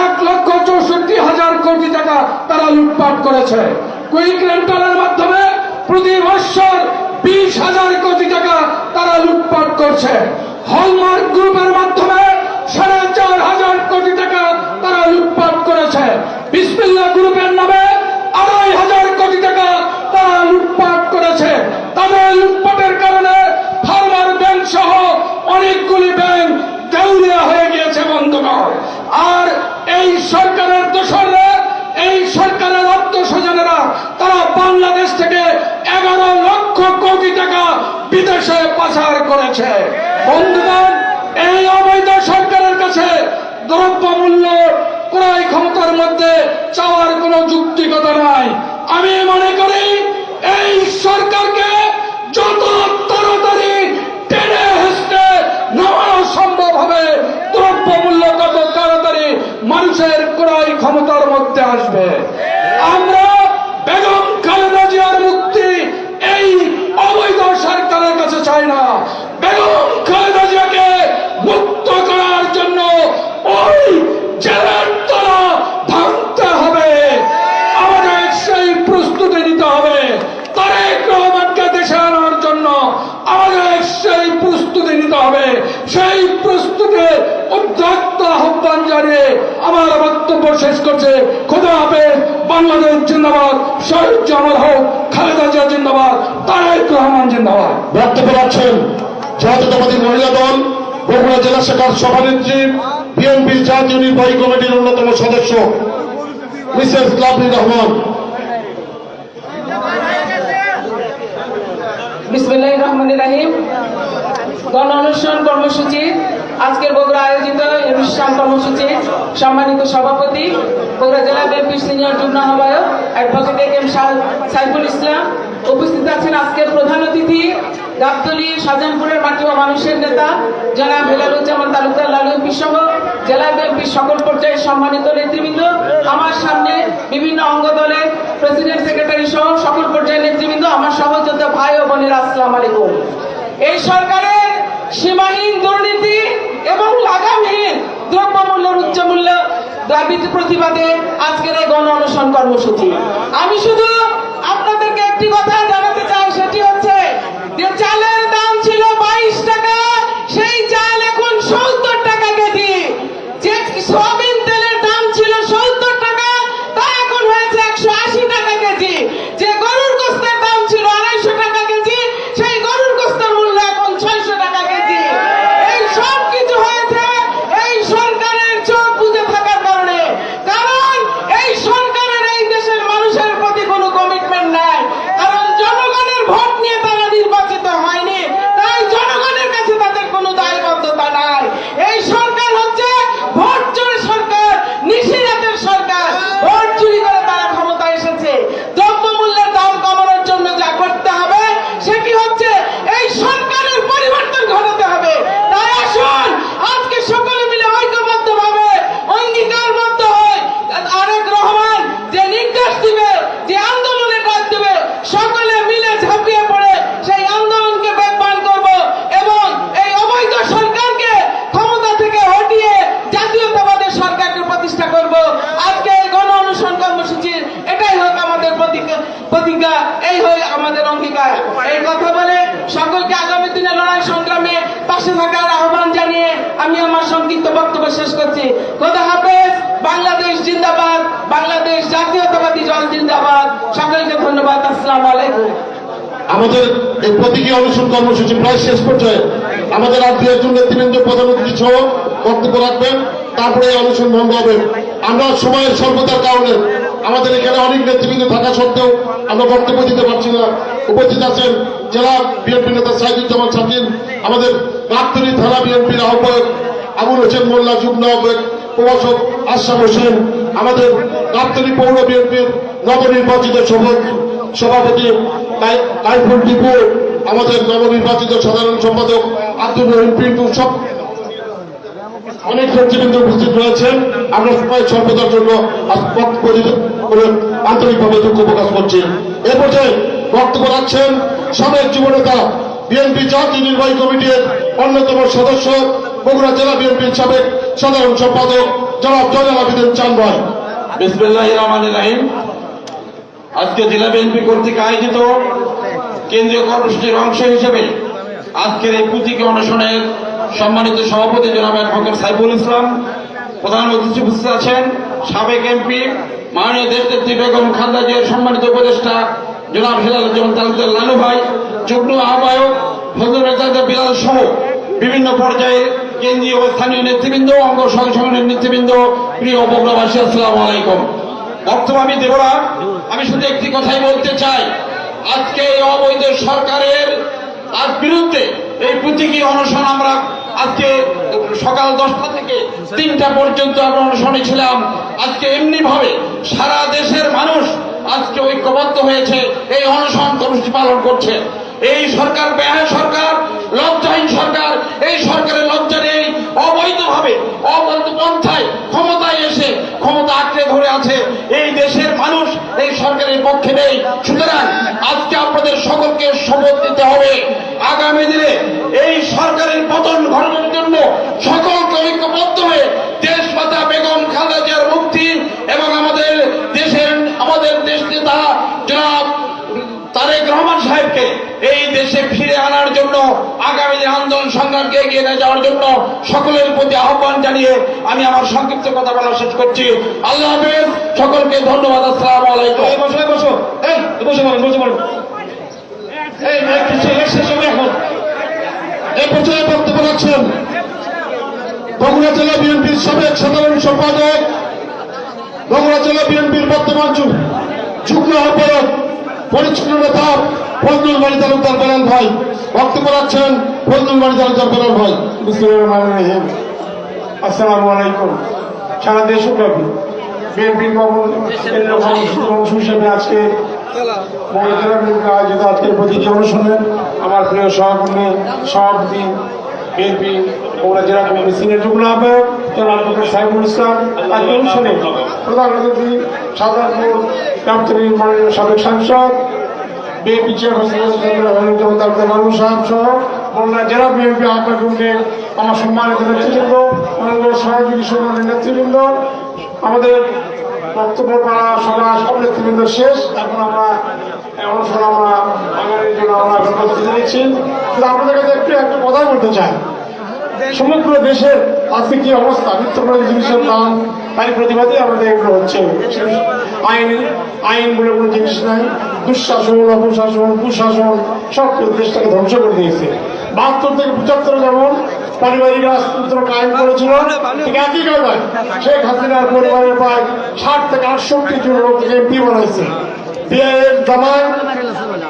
এক লক্ষ চৌষট্টি হাজার কোটি টাকা তারা লুটপাট করেছে। কুইক রেন্টালের মাধ্যমে প্রতি বৎসর বিশ হাজার কোটি টাকা তারা লুটপাট করছে। হলমার্ক গ্রুপের মাধ্যমে সাড়ে চার হাজার কোটি টাকা লুটপাট করেছে। বিসমিল্লা গ্রুপের নামে আড়াই হাজার কোটি টাকা তারা লুটপাট করেছে। তাদের লুটপাটের কারণে ফার্মার ব্যাংক সহ অনেকগুলি ব্যাংক দেউলিয়া হয়ে গিয়েছে বন্ধুগণ। আর এই সরকারের দোসররা, এই সরকারের আত্মস্বজনেরা, তারা বাংলাদেশ থেকে এগারো লক্ষ কোটি টাকা বিদেশে পাচার করেছে। বন্ধুগণ, এই অবৈধ সরকারের কাছে দ্রব্যমূল্য ক্রয় ক্ষমতার মধ্যে চাওয়ার কোনো যুক্তিকতা নাই। আমি মনে করি, এই সরকারকে যত তাড়াতাড়ি টেনে হেসতে নামানো সম্ভব হবে, দ্রব্যমূল্য তত তাড়াতাড়ি মানুষের ক্রয় ক্ষমতার মধ্যে আসবে আমরা বেগম খালেদা জিয়ার মুক্তি এই অবৈধ সরকারের কাছে চাই না বেগম খালেদা জিয়াকে মুক্ত করার জন্য ওই জেলার তলা ভাঙতে হবে আমাদের সেই প্রস্তুতি নিতে হবে তারেক রহমানকে দেশে আনার জন্য আমাদের সেই প্রস্তুতি নিতে হবে সেই প্রস্তুতির উদ্যক্ত আহ্বান জানিয়ে আমার বক্তব্য শেষ করছে। খোদা হাফেজ বাংলাদেশ জিন্দাবাদ। শহীদ জামাল হোক খালেদা জিয়া জিন্দাবাদ তারেক রহমান জিন্দাবাদ। বক্তব্য রাখছেন জাতীয়তাবাদী মহিলা দল বগুড়া জেলা শাখার সভানেত্রী বিএনপির জাতীয় নির্বাহী কমিটির অন্যতম সদস্য মিসেস লাভলি রহমান। বিসমুল্লাহ রহমান রাহিম। গণ অনুষ্ঠান কর্মসূচি আজকের বগুড়া আয়োজিত অনুষ্ঠান কর্মসূচি সম্মানিত সভাপতি, বগুড়া জেলা বিএনপির সিনিয়র যুগ্ম আহ্বায়ক অ্যাডভোকেট এম সাইফুল ইসলাম। উপস্থিত আছেন আজকের প্রধান অতিথি, গাবতলী শাহজাহানপুরের মাটি ও মানুষের নেতা, জনাব হেলালুজ্জামান তালুকদার লালু সহ জেলা বিএনপির সকল পর্যায়ের সম্মানিত নেতৃবৃন্দ। আমার সামনে বিভিন্ন অঙ্গ দলের প্রেসিডেন্ট সেক্রেটারি সহ সকল পর্যায়ের নেতৃবৃন্দ, আমার সহযোদ্ধা ভাই ও বোনেরা, আসসালাম আলাইকুম। এই সরকারের সীমাহীন দুর্নীতি এবং লাগামহীন দ্রব্যমূল্যের উচ্চ মূল্য দাবির প্রতিবাদে আজকের এই গণ অনশন কর্মসূচি। আমি শুধু আপনাদেরকে একটি কথা জানাতে চাই, সেটি হচ্ছে যে চালের দাম ছিল বাইশ টাকা, সেই চাল এখন সত্তর টাকা কেজি যে সয়াবিন তেলের দাম ছিল সত্তর টাকা তা এখন হয়েছে একশো আশি টাকা কেজি যে গরুর গোস্তের দাম ছিল আড়াইশো টাকা কেজি সেই গরুর গোস্তের মূল্য এখন ছয়শো টাকা কেজি এই সব কিছু হয়েছে এই সরকারের চোখ বুঝে থাকার কারণে কারণ এই সরকারের এই দেশের মানুষের প্রতি কোনো কমিটমেন্ট নাই কারণ জনগণের ভোট নিয়ে তারা নির্বাচিত হয়নি তাই জনগণের কাছে তাদের কোনো দায়বদ্ধতা নাই এই সরকার হচ্ছে ভোট চোর সরকার নিশিরাতের সরকার ভোট চুরি করে তারা ক্ষমতা এসেছে দ্রব্যমূল্যের দাম কমানোর জন্য যা করতে হবে সেটি হচ্ছে এই সরকারের পরিবর্তন ঘটাতে হবে তাই আসুন আজকে সকলে মিলে ঐক্যবদ্ধ ভাবে অঙ্গীকারবদ্ধ হয় আরেক রহমান যে নির্দেশ দিবে যে আন্দোলনের কাজ দিবে সকলে মিলে ঝাঁপিয়ে পড়ে সেই আন্দোলনকে বেগবান করব এবং এই অবৈধ সরকারকে ক্ষমতা থেকে হটিয়ে জাতীয়তাবাদের সরকারকে প্রতিষ্ঠা করব আজকে এই গণ অনুসরণ কর্মসূচির এটাই হোক আমাদের প্রতিজ্ঞা প্রতিজ্ঞা এই হয় আমাদের অঙ্গীকার এই কথা বলে সকলকে আগামী দিনে লড়াই সংগ্রামে পাশে থাকার আহ্বান জানিয়ে আমি আমার সংক্ষিপ্ত বক্তব্য শেষ করছি খোদা হাফেজ বাংলাদেশ জিন্দাবাদ বাংলাদেশ জাতীয়তাবাদী দল জিন্দাবাদ সকলকে ধন্যবাদ আসসালামু আলাইকুম আমাদের এই প্রতীকী অনুষ্ঠান কর্মসূচি প্রায় শেষ পর্যায়ে আমাদের আর দু একজন নেতৃবৃন্দ, প্রধান অতিথি সহ বক্তব্য রাখবেন, তারপরে অনুষ্ঠান ভঙ্গ হবে। আমরা সময়ের স্বল্পতার কারণে আমাদের এখানে অনেক নেতৃবৃন্দ থাকা সত্ত্বেও আমরা বক্তব্য দিতে পারছি না। উপস্থিত আছেন জেলা বিএনপি নেতা সাইদুজ্জামান সাকিন আমাদের গাবতলী থানা বিএনপির আহ্বায়ক আবুল হোসেন মোল্লা, যুগ্ম আহ্বায়ক প্রভাষক আশরাফ হোসেন, আমাদের গাবতলী পৌর বিএনপির নবনির্বাচিত সভাপতি কাইফুল টিপু, আমাদের নবনির্বাচিত সাধারণ সম্পাদক আব্দুল রহিম পিন্টু সব অনেক নেতৃবৃন্দ উপস্থিত রয়েছেন। আমরা সবাই সর্বদার জন্য আন্তরিকভাবে দুঃখ প্রকাশ করছি। এ পর্যায়ে বক্তব্য রাখছেন সাবেক যুবনেতা বিএনপি জাতীয় নির্বাহী কমিটির অন্যতম সদস্য বগুড়া জেলা বিএনপির সাবেক সাধারণ সম্পাদক জনাব জয়নাল আবিদিন চান রাহিম। আজকে জেলা বিএনপি কর্তৃক আয়োজিত কেন্দ্রীয় কর্মসূচির অংশ হিসেবে আজকের এই পুঁথিকে অনশনের সম্মানিত সভাপতি জনাব অ্যাডভোকেট সাইফুল ইসলাম, প্রধান অতিথি উপস্থিত আছেন, সাবেক এমপি, মাননীয় দেশনেত্রী বেগম খালেদা জিয়ার সম্মানিত উপদেষ্টা জনাব হেলাল জমান তালুকদার লালু ভাই, যুগ্ম আহ্বায়ক ফজলুল রেজা বিলাল সহ বিভিন্ন পর্যায়ে কেন্দ্রীয় স্থানীয় নেতৃবৃন্দ, অঙ্গ সংগঠনের নেতৃবৃন্দ, প্রিয় বগুড়াবাসী আসসালামু আলাইকুম। বক্তব্য আমি দেব না, আমি শুধু একটি কথাই বলতে চাই। আজকে এই অবৈধ সরকারের তার বিরুদ্ধে এই প্রতীকী অনশন আমরা আজকে সকাল দশটা থেকে তিনটা পর্যন্ত আমরা অনশনে ছিলাম। আজকে এমনিভাবে সারা দেশের মানুষ আজকে ঐক্যবদ্ধ হয়েছে, এই অনশন কর্মসূচি পালন করছে। এই সরকার ব্যয় সরকার, লজ্জাহীন সরকার, এই সরকারের লজ্জা নেই। অবৈধভাবে, অবৈধ পন্থায় ক্ষমতায় এসে ক্ষমতা আঁকড়ে ধরে আছে এই দেশের মানুষ, এই সরকারের পক্ষে নেই। সুতরাং আজকে আপনাদের সকলকে শপথ দিতে হবে। পতন ঘটানোর জন্য সকলকে ঐক্যবদ্ধ হয়ে দেশপাতা বেগম খালেদার মুক্তি এবং আমাদের দেশের, আমাদের দেশ নেতা জনাব তারেক রহমান সাহেবকে এই দেশে ফিরে আনার জন্য, আগামী দিন আন্দোলন সংগ্রামকে এগিয়ে নিয়ে যাওয়ার জন্য সকলের প্রতি আহ্বান জানিয়ে আমি আমার সংক্ষিপ্ত কথা বলা শেষ করছি। আল্লাহ হাফেজ, সকলকে ধন্যবাদ, আসসালাম আলাইকুম। বসো বসো। এই, বসে বসে এই, শেষ হবে এখন। এ পর্যায়ে বক্তব্য রাখছেন বগুড়া জেলা বিএনপির সাবেক সাধারণ সম্পাদক। বগুড়া জেলা বিএনপির বর্তমান যুগ্ম আহ্বায়ক, পরিচ্ছন্ন নেতা ফজলুল বাড়ি তালুকদার বেলাল ভাই। বক্তব্য রাখছেন ফজলুল বাড়ি তালুকদার বেলাল ভাই। আসসালামু আলাইকুম। সারা দেশব্যাপী বিএনপির অংশ হিসেবে আজকে বগুড়া আমার প্রিয় সহকর্মী, সভাপতি, বিএনপি, বগুড়া জেলা কমিটি সিনিয়র যুগ্ম আহ্বায়ক, জনাব ডক্টর ইসলাম আজকে অনুষ্ঠানে প্রধান সাধারণপুর মাননীয় সাবেক সাংসদ, বিএনপি চেয়ারপারসন মানুষ সাহেব সহ বন্যা জেলা বিএনপি আহ্বায়ক আমার সম্মানিত নেতৃবৃন্দ সহযোগী সম্মানিত নেতৃবৃন্দ, আমাদের বক্তব্য করা সভা সব নেতৃবৃন্দ শেষ। এখন আমরা অনুষ্ঠান আমরা আগামীর জন্য আমরা এখন নিচ্ছি। কিন্তু আপনাদের কাছে একটু, একটা কথা বলতে চাই। সমগ্র দেশের আজকে কি অবস্থা নিত্য জিনিসের দাম তার প্রতিবাদে আমাদের এগুলো হচ্ছে। আইন আইন বলে কোনো জিনিস নাই। দুঃশাসন, অপশাসন, কুশাসন, সব দেশটাকে ধ্বংস করে দিয়েছে। বাহাত্তর থেকে পঁচাত্তর যেমন পারিবারিক রাজতন্ত্র কায়েম করেছিল। ঠিক একই কারণে শেখ হাসিনার পরিবারের প্রায় ষাট থেকে আটষট্টি জন লোককে এমপি বানাইছে। বিয়ের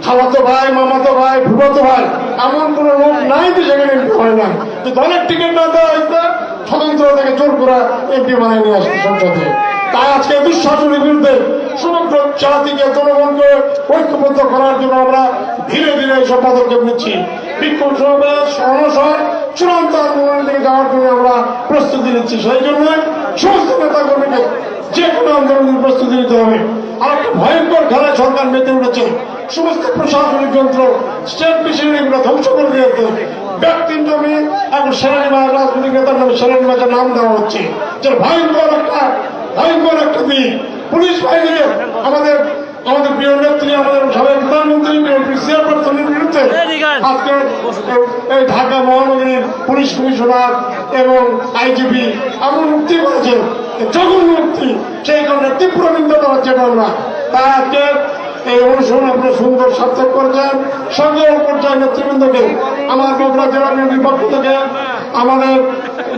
খালাতো ভাই মামাতো ভাই ভাই এমন কোন লোক নাই যে সেখানে এমপি হয় না যে দলের টিকিট না দেওয়া হয়েছে স্বতন্ত্র থেকে জোর করে এমপি বানায় নিয়ে আসছে সংসদে তাই আজকে দুঃশাসনের বিরুদ্ধে সমগ্র জাতিকে জনগণকে ঐক্যবদ্ধ করার জন্য আমরা ধীরে ধীরে এইসব পদক্ষেপ নিচ্ছি। বিক্ষোভ সমাবেশ চূড়ান্ত যাওয়ার জন্য আমরা প্রস্তুতি নিচ্ছি। সেই জন্য সমস্ত নেতা কর্মীকে যে কোনো আন্দোলনের প্রস্তুতি নিতে হবে। আর একটা ভয়ঙ্কর খেলায় সরকার মেতে উঠেছে। সমস্ত প্রশাসনিক যন্ত্র, স্টেটগুলো ধ্বংস করে দিয়েছে ব্যক্তির জমি, এখন সেনানিবাস, রাজনৈতিক নেতার নামে সেনানিবাসের নাম দেওয়া হচ্ছে। যে ভয়ঙ্কর একটা ভয়ঙ্কর একটা দিন। পুলিশ বাহিনীকে আমাদের আমাদের প্রিয় নেত্রী, আমাদের সাবেক প্রধানমন্ত্রী চেয়ারপারসনের বিরুদ্ধে আজকে এই- ঢাকা মহানগরীর পুলিশ কমিশনার এবং আইজিপি আমরা মুক্তি করেছেন জঘন্য মুক্তি সেই কারণে তীব্র নিন্দা হচ্ছে আমরা তারা আজকে এই অনুষ্ঠান আপনি সুন্দর, সার্থক করেছেন সঙ্গে পর্যায়ের নেতৃবৃন্দকে, আমার বগুড়া জেলা বিএনপির পক্ষ থেকে। আমাদের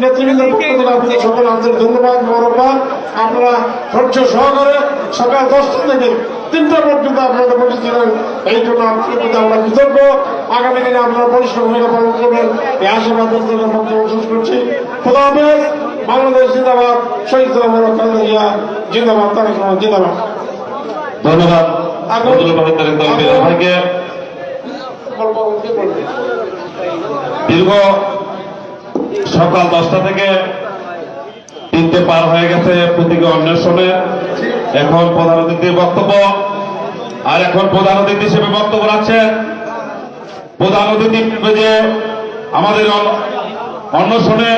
নেতৃবৃন্দের পক্ষ থেকে আপনাদের সকল আন্তরিক ধন্যবাদ মরবাদ আপনারা ধৈর্য সহকারে সকাল দশটা থেকে তিনটা পর্যন্ত আপনারা বসেছিলেন এই জন্য আপনাদের প্রতি আমরা কৃতজ্ঞ। আগামী দিনে আপনারা পরিষ্কার ভূমিকা পালন করবেন। এই আশীর্বাদ বক্তব্য শেষ করছি। খোদা হাফেজ। বাংলাদেশ জিন্দাবাদ। শহীদ জিন্দাবাদ, তারেক জিন্দাবাদ। ধন্যবাদ। দীর্ঘ সকাল দশটা থেকে তিনটে পার হয়ে গেছে প্রতীকী অন্বেষণে। এখন প্রধান অতিথির বক্তব্য। আর এখন প্রধান অতিথি হিসেবে বক্তব্য রাখছেন প্রধান অতিথি যে আমাদের অন- অন্বেষণে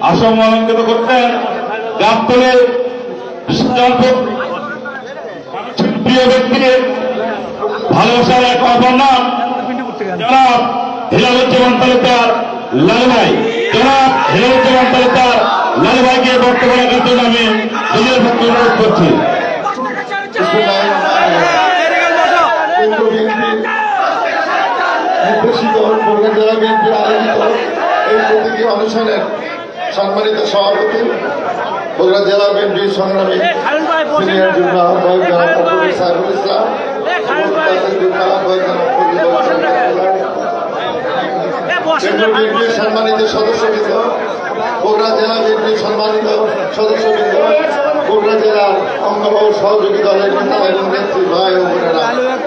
আসম অলঙ্কিত করতেন গাবতলের প্রিয় ব্যক্তি ভালোবাসার এক অপর নাম জনাব হিলালুজ্জামান তালুকদার লালু ভাই। জনাব হিলালুজ্জামান তালুকদার লালু ভাইকে বক্তব্য রাখার জন্য আমি নিজের পক্ষে অনুরোধ করছি। আয়োজিত এই প্রতীকী অনুষ্ঠানের সম্মানিত সভাপতি বগুড়া জেলা বিএনপির সংগ্রামী সিনিয়র যুগ্ম আহ্বায়ক জনাব আব্দুল সাইফুল ইসলাম বিএনপির সম্মানিত সদস্যবৃন্দ বগুড়া জেলা বিএনপির সম্মানিত সদস্যবৃন্দ বগুড়া জেলার অঙ্গবাহু সহযোগী দলের নেতা এবং নেত্রী ভাই ও বোনেরা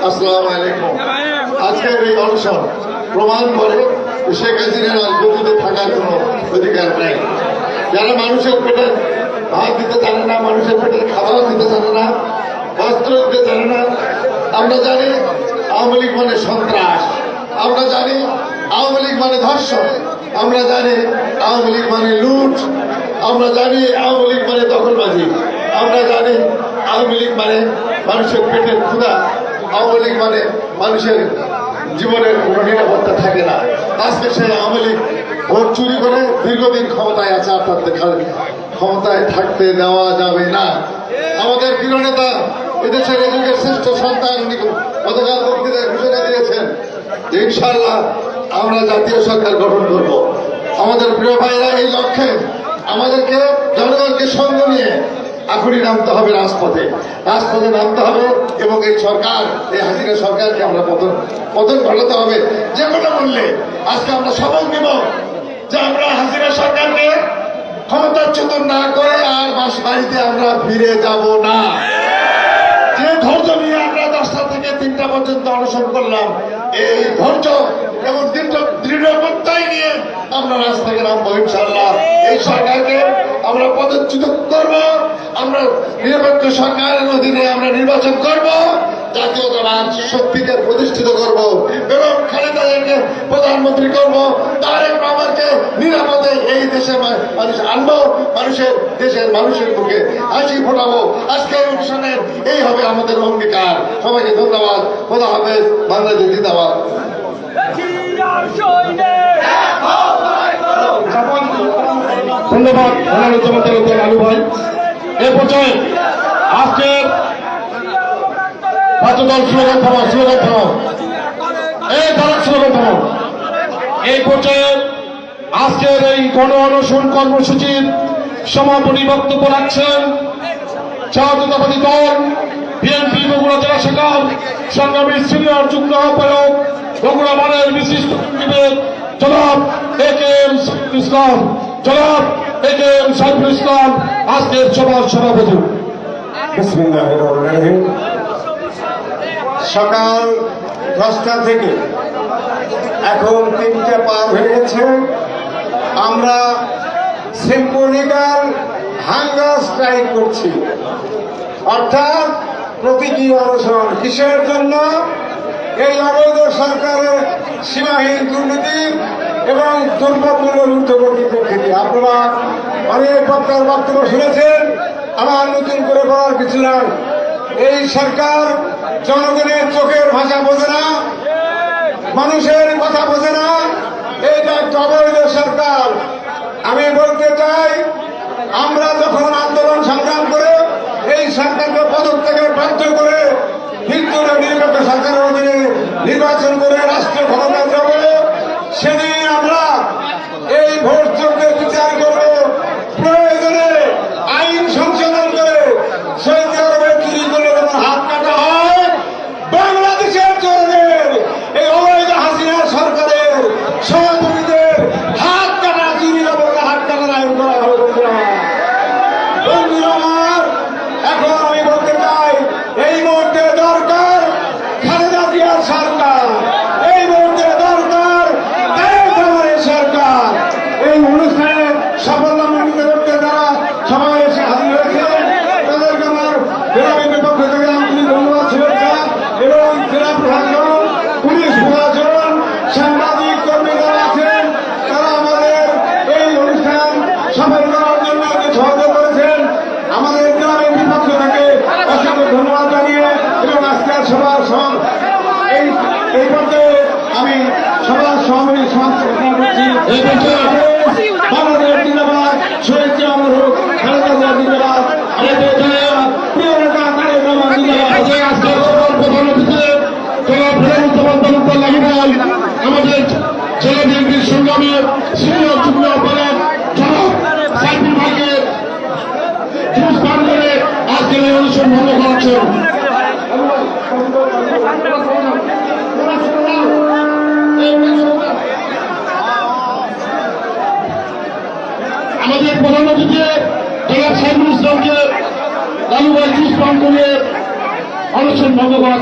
আসসালামু আলাইকুম। আজকের এই অনশন প্রমাণ করে শেখ হাসিনার আর থাকার কোনো অধিকার নেই। যারা মানুষের পেটে ভাত দিতে জানে না, মানুষের পেটে খাবার দিতে জানে না বস্ত্র দিতে জানে না। আমরা জানি আওয়ামী লীগ মানে সন্ত্রাস, আমরা জানি আওয়ামী লীগ মানে ধর্ষণ, আমরা জানি আওয়ামী লীগ মানে লুট, আমরা জানি আওয়ামী লীগ মানে দখলবাজি, আমরা জানি আওয়ামী লীগ মানে মানুষের পেটের ক্ষুধা, আওয়ামী লীগ মানে মানুষের জীবনের কোনো নিরাপত্তা থাকে না। আজকে সেই আওয়ামী লীগ ভোট চুরি করে দীর্ঘদিন ক্ষমতায় আছে খালি ক্ষমতায় থাকতে দেওয়া যাবে না। আমাদের প্রিয় নেতা এদেশের যুগের শ্রেষ্ঠ সন্তান গতকাল বক্তৃতায় ঘোষণা দিয়েছেন যে ইনশাল্লাহ আমরা জাতীয় সরকার গঠন করব। আমাদের প্রিয় ভাইরা, এই লক্ষ্যে আমাদেরকে, জনগণকে সঙ্গ নিয়ে এখনই নামতে হবে রাজপথে। রাজপথে নামতে হবে এবং এই সরকার, এই হাসিনা সরকারকে আমরা পতন পতন ঘটাতে হবে। যে কোনো মূল্যে আজকে আমরা শপথ নিব যে আমরা হাসিনা সরকারকে ক্ষমতাচ্যুত না করে আর বাস বাড়িতে আমরা ফিরে যাব না। যে ধৈর্য নিয়ে আমরা দশটা থেকে তিনটা পর্যন্ত অনশন করলাম, এই ধৈর্য এবং দৃঢ় দৃঢ় প্রত্যয় নিয়ে আমরা রাস্তাকে নামবো ইনশাল্লাহ এই সরকারকে আমরা পদচ্যুত করব, আমরা নিরপেক্ষ সরকারের অধীনে আমরা নির্বাচন করব। জাতীয়তাবাদ শক্তিকে প্রতিষ্ঠিত করব। এবং খালেদাদেরকে প্রধানমন্ত্রী করব। তারেক রহমানকে নিরাপদে এই দেশে মানুষ আনব, মানুষের দেশের মানুষের মুখে হাসি ফোটাবো। আজকে এই এই হবে আমাদের অঙ্গীকার। সবাইকে ধন্যবাদ। খোদা হাফেজ। বাংলাদেশ জিন্দাবাদ। ধন্যবাদ। আলু ভাই। এ পর্যায়ে আজকের জাতীয় দল স্লোগান থামা স্লোগান থামা এই তারা এই পর্যায়ে আজকের এই গণ অনশন কর্মসূচির সমাপনী বক্তব্য রাখছেন জাতীয়তাবাদী দল, বিএনপি, বগুড়া জেলা শাখা সংগ্রামী সিনিয়র যুগ্ম আহ্বায়ক, বগুড়া মানের বিশিষ্ট জনাব এ কে এম ইসলাম। জনাব এ কে এম সাইফুল ইসলাম, আজকের সভার সভাপতি। সকাল দশটা থেকে। এখন তিনটে পার হয়ে গেছে। আমরা সিম্পলিক্যাল হাঙ্গার স্ট্রাইক করছি। অর্থাৎ প্রতীকী অনশন কিসের জন্য? এই অবৈধ সরকারের সীমাহীন দুর্নীতি এবং দুর্ভাগ্যের ঊর্ধ্বগতি প্রকৃতি আপনারা অনেক বক্তার বক্তব্য শুনেছেন। আমার নতুন করে বলার কিছু নাই। এই সরকার জনগণের চোখের ভাষা বোঝে না, মানুষের কথা বোঝে না। এইটা একটা অবৈধ সরকার। আমি বলতে চাই, আমরা যখন আন্দোলন সংগ্রাম করে এই সরকারকে পদত্যাগের বাধ্য করে হিন্দুরা নিরপেক্ষ সরকারের অধীনে নির্বাচন করে রাষ্ট্র ক্ষমতা যাব, সেদিন আমরা এই ভোট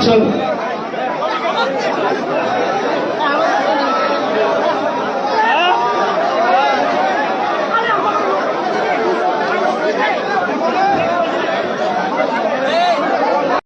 mucho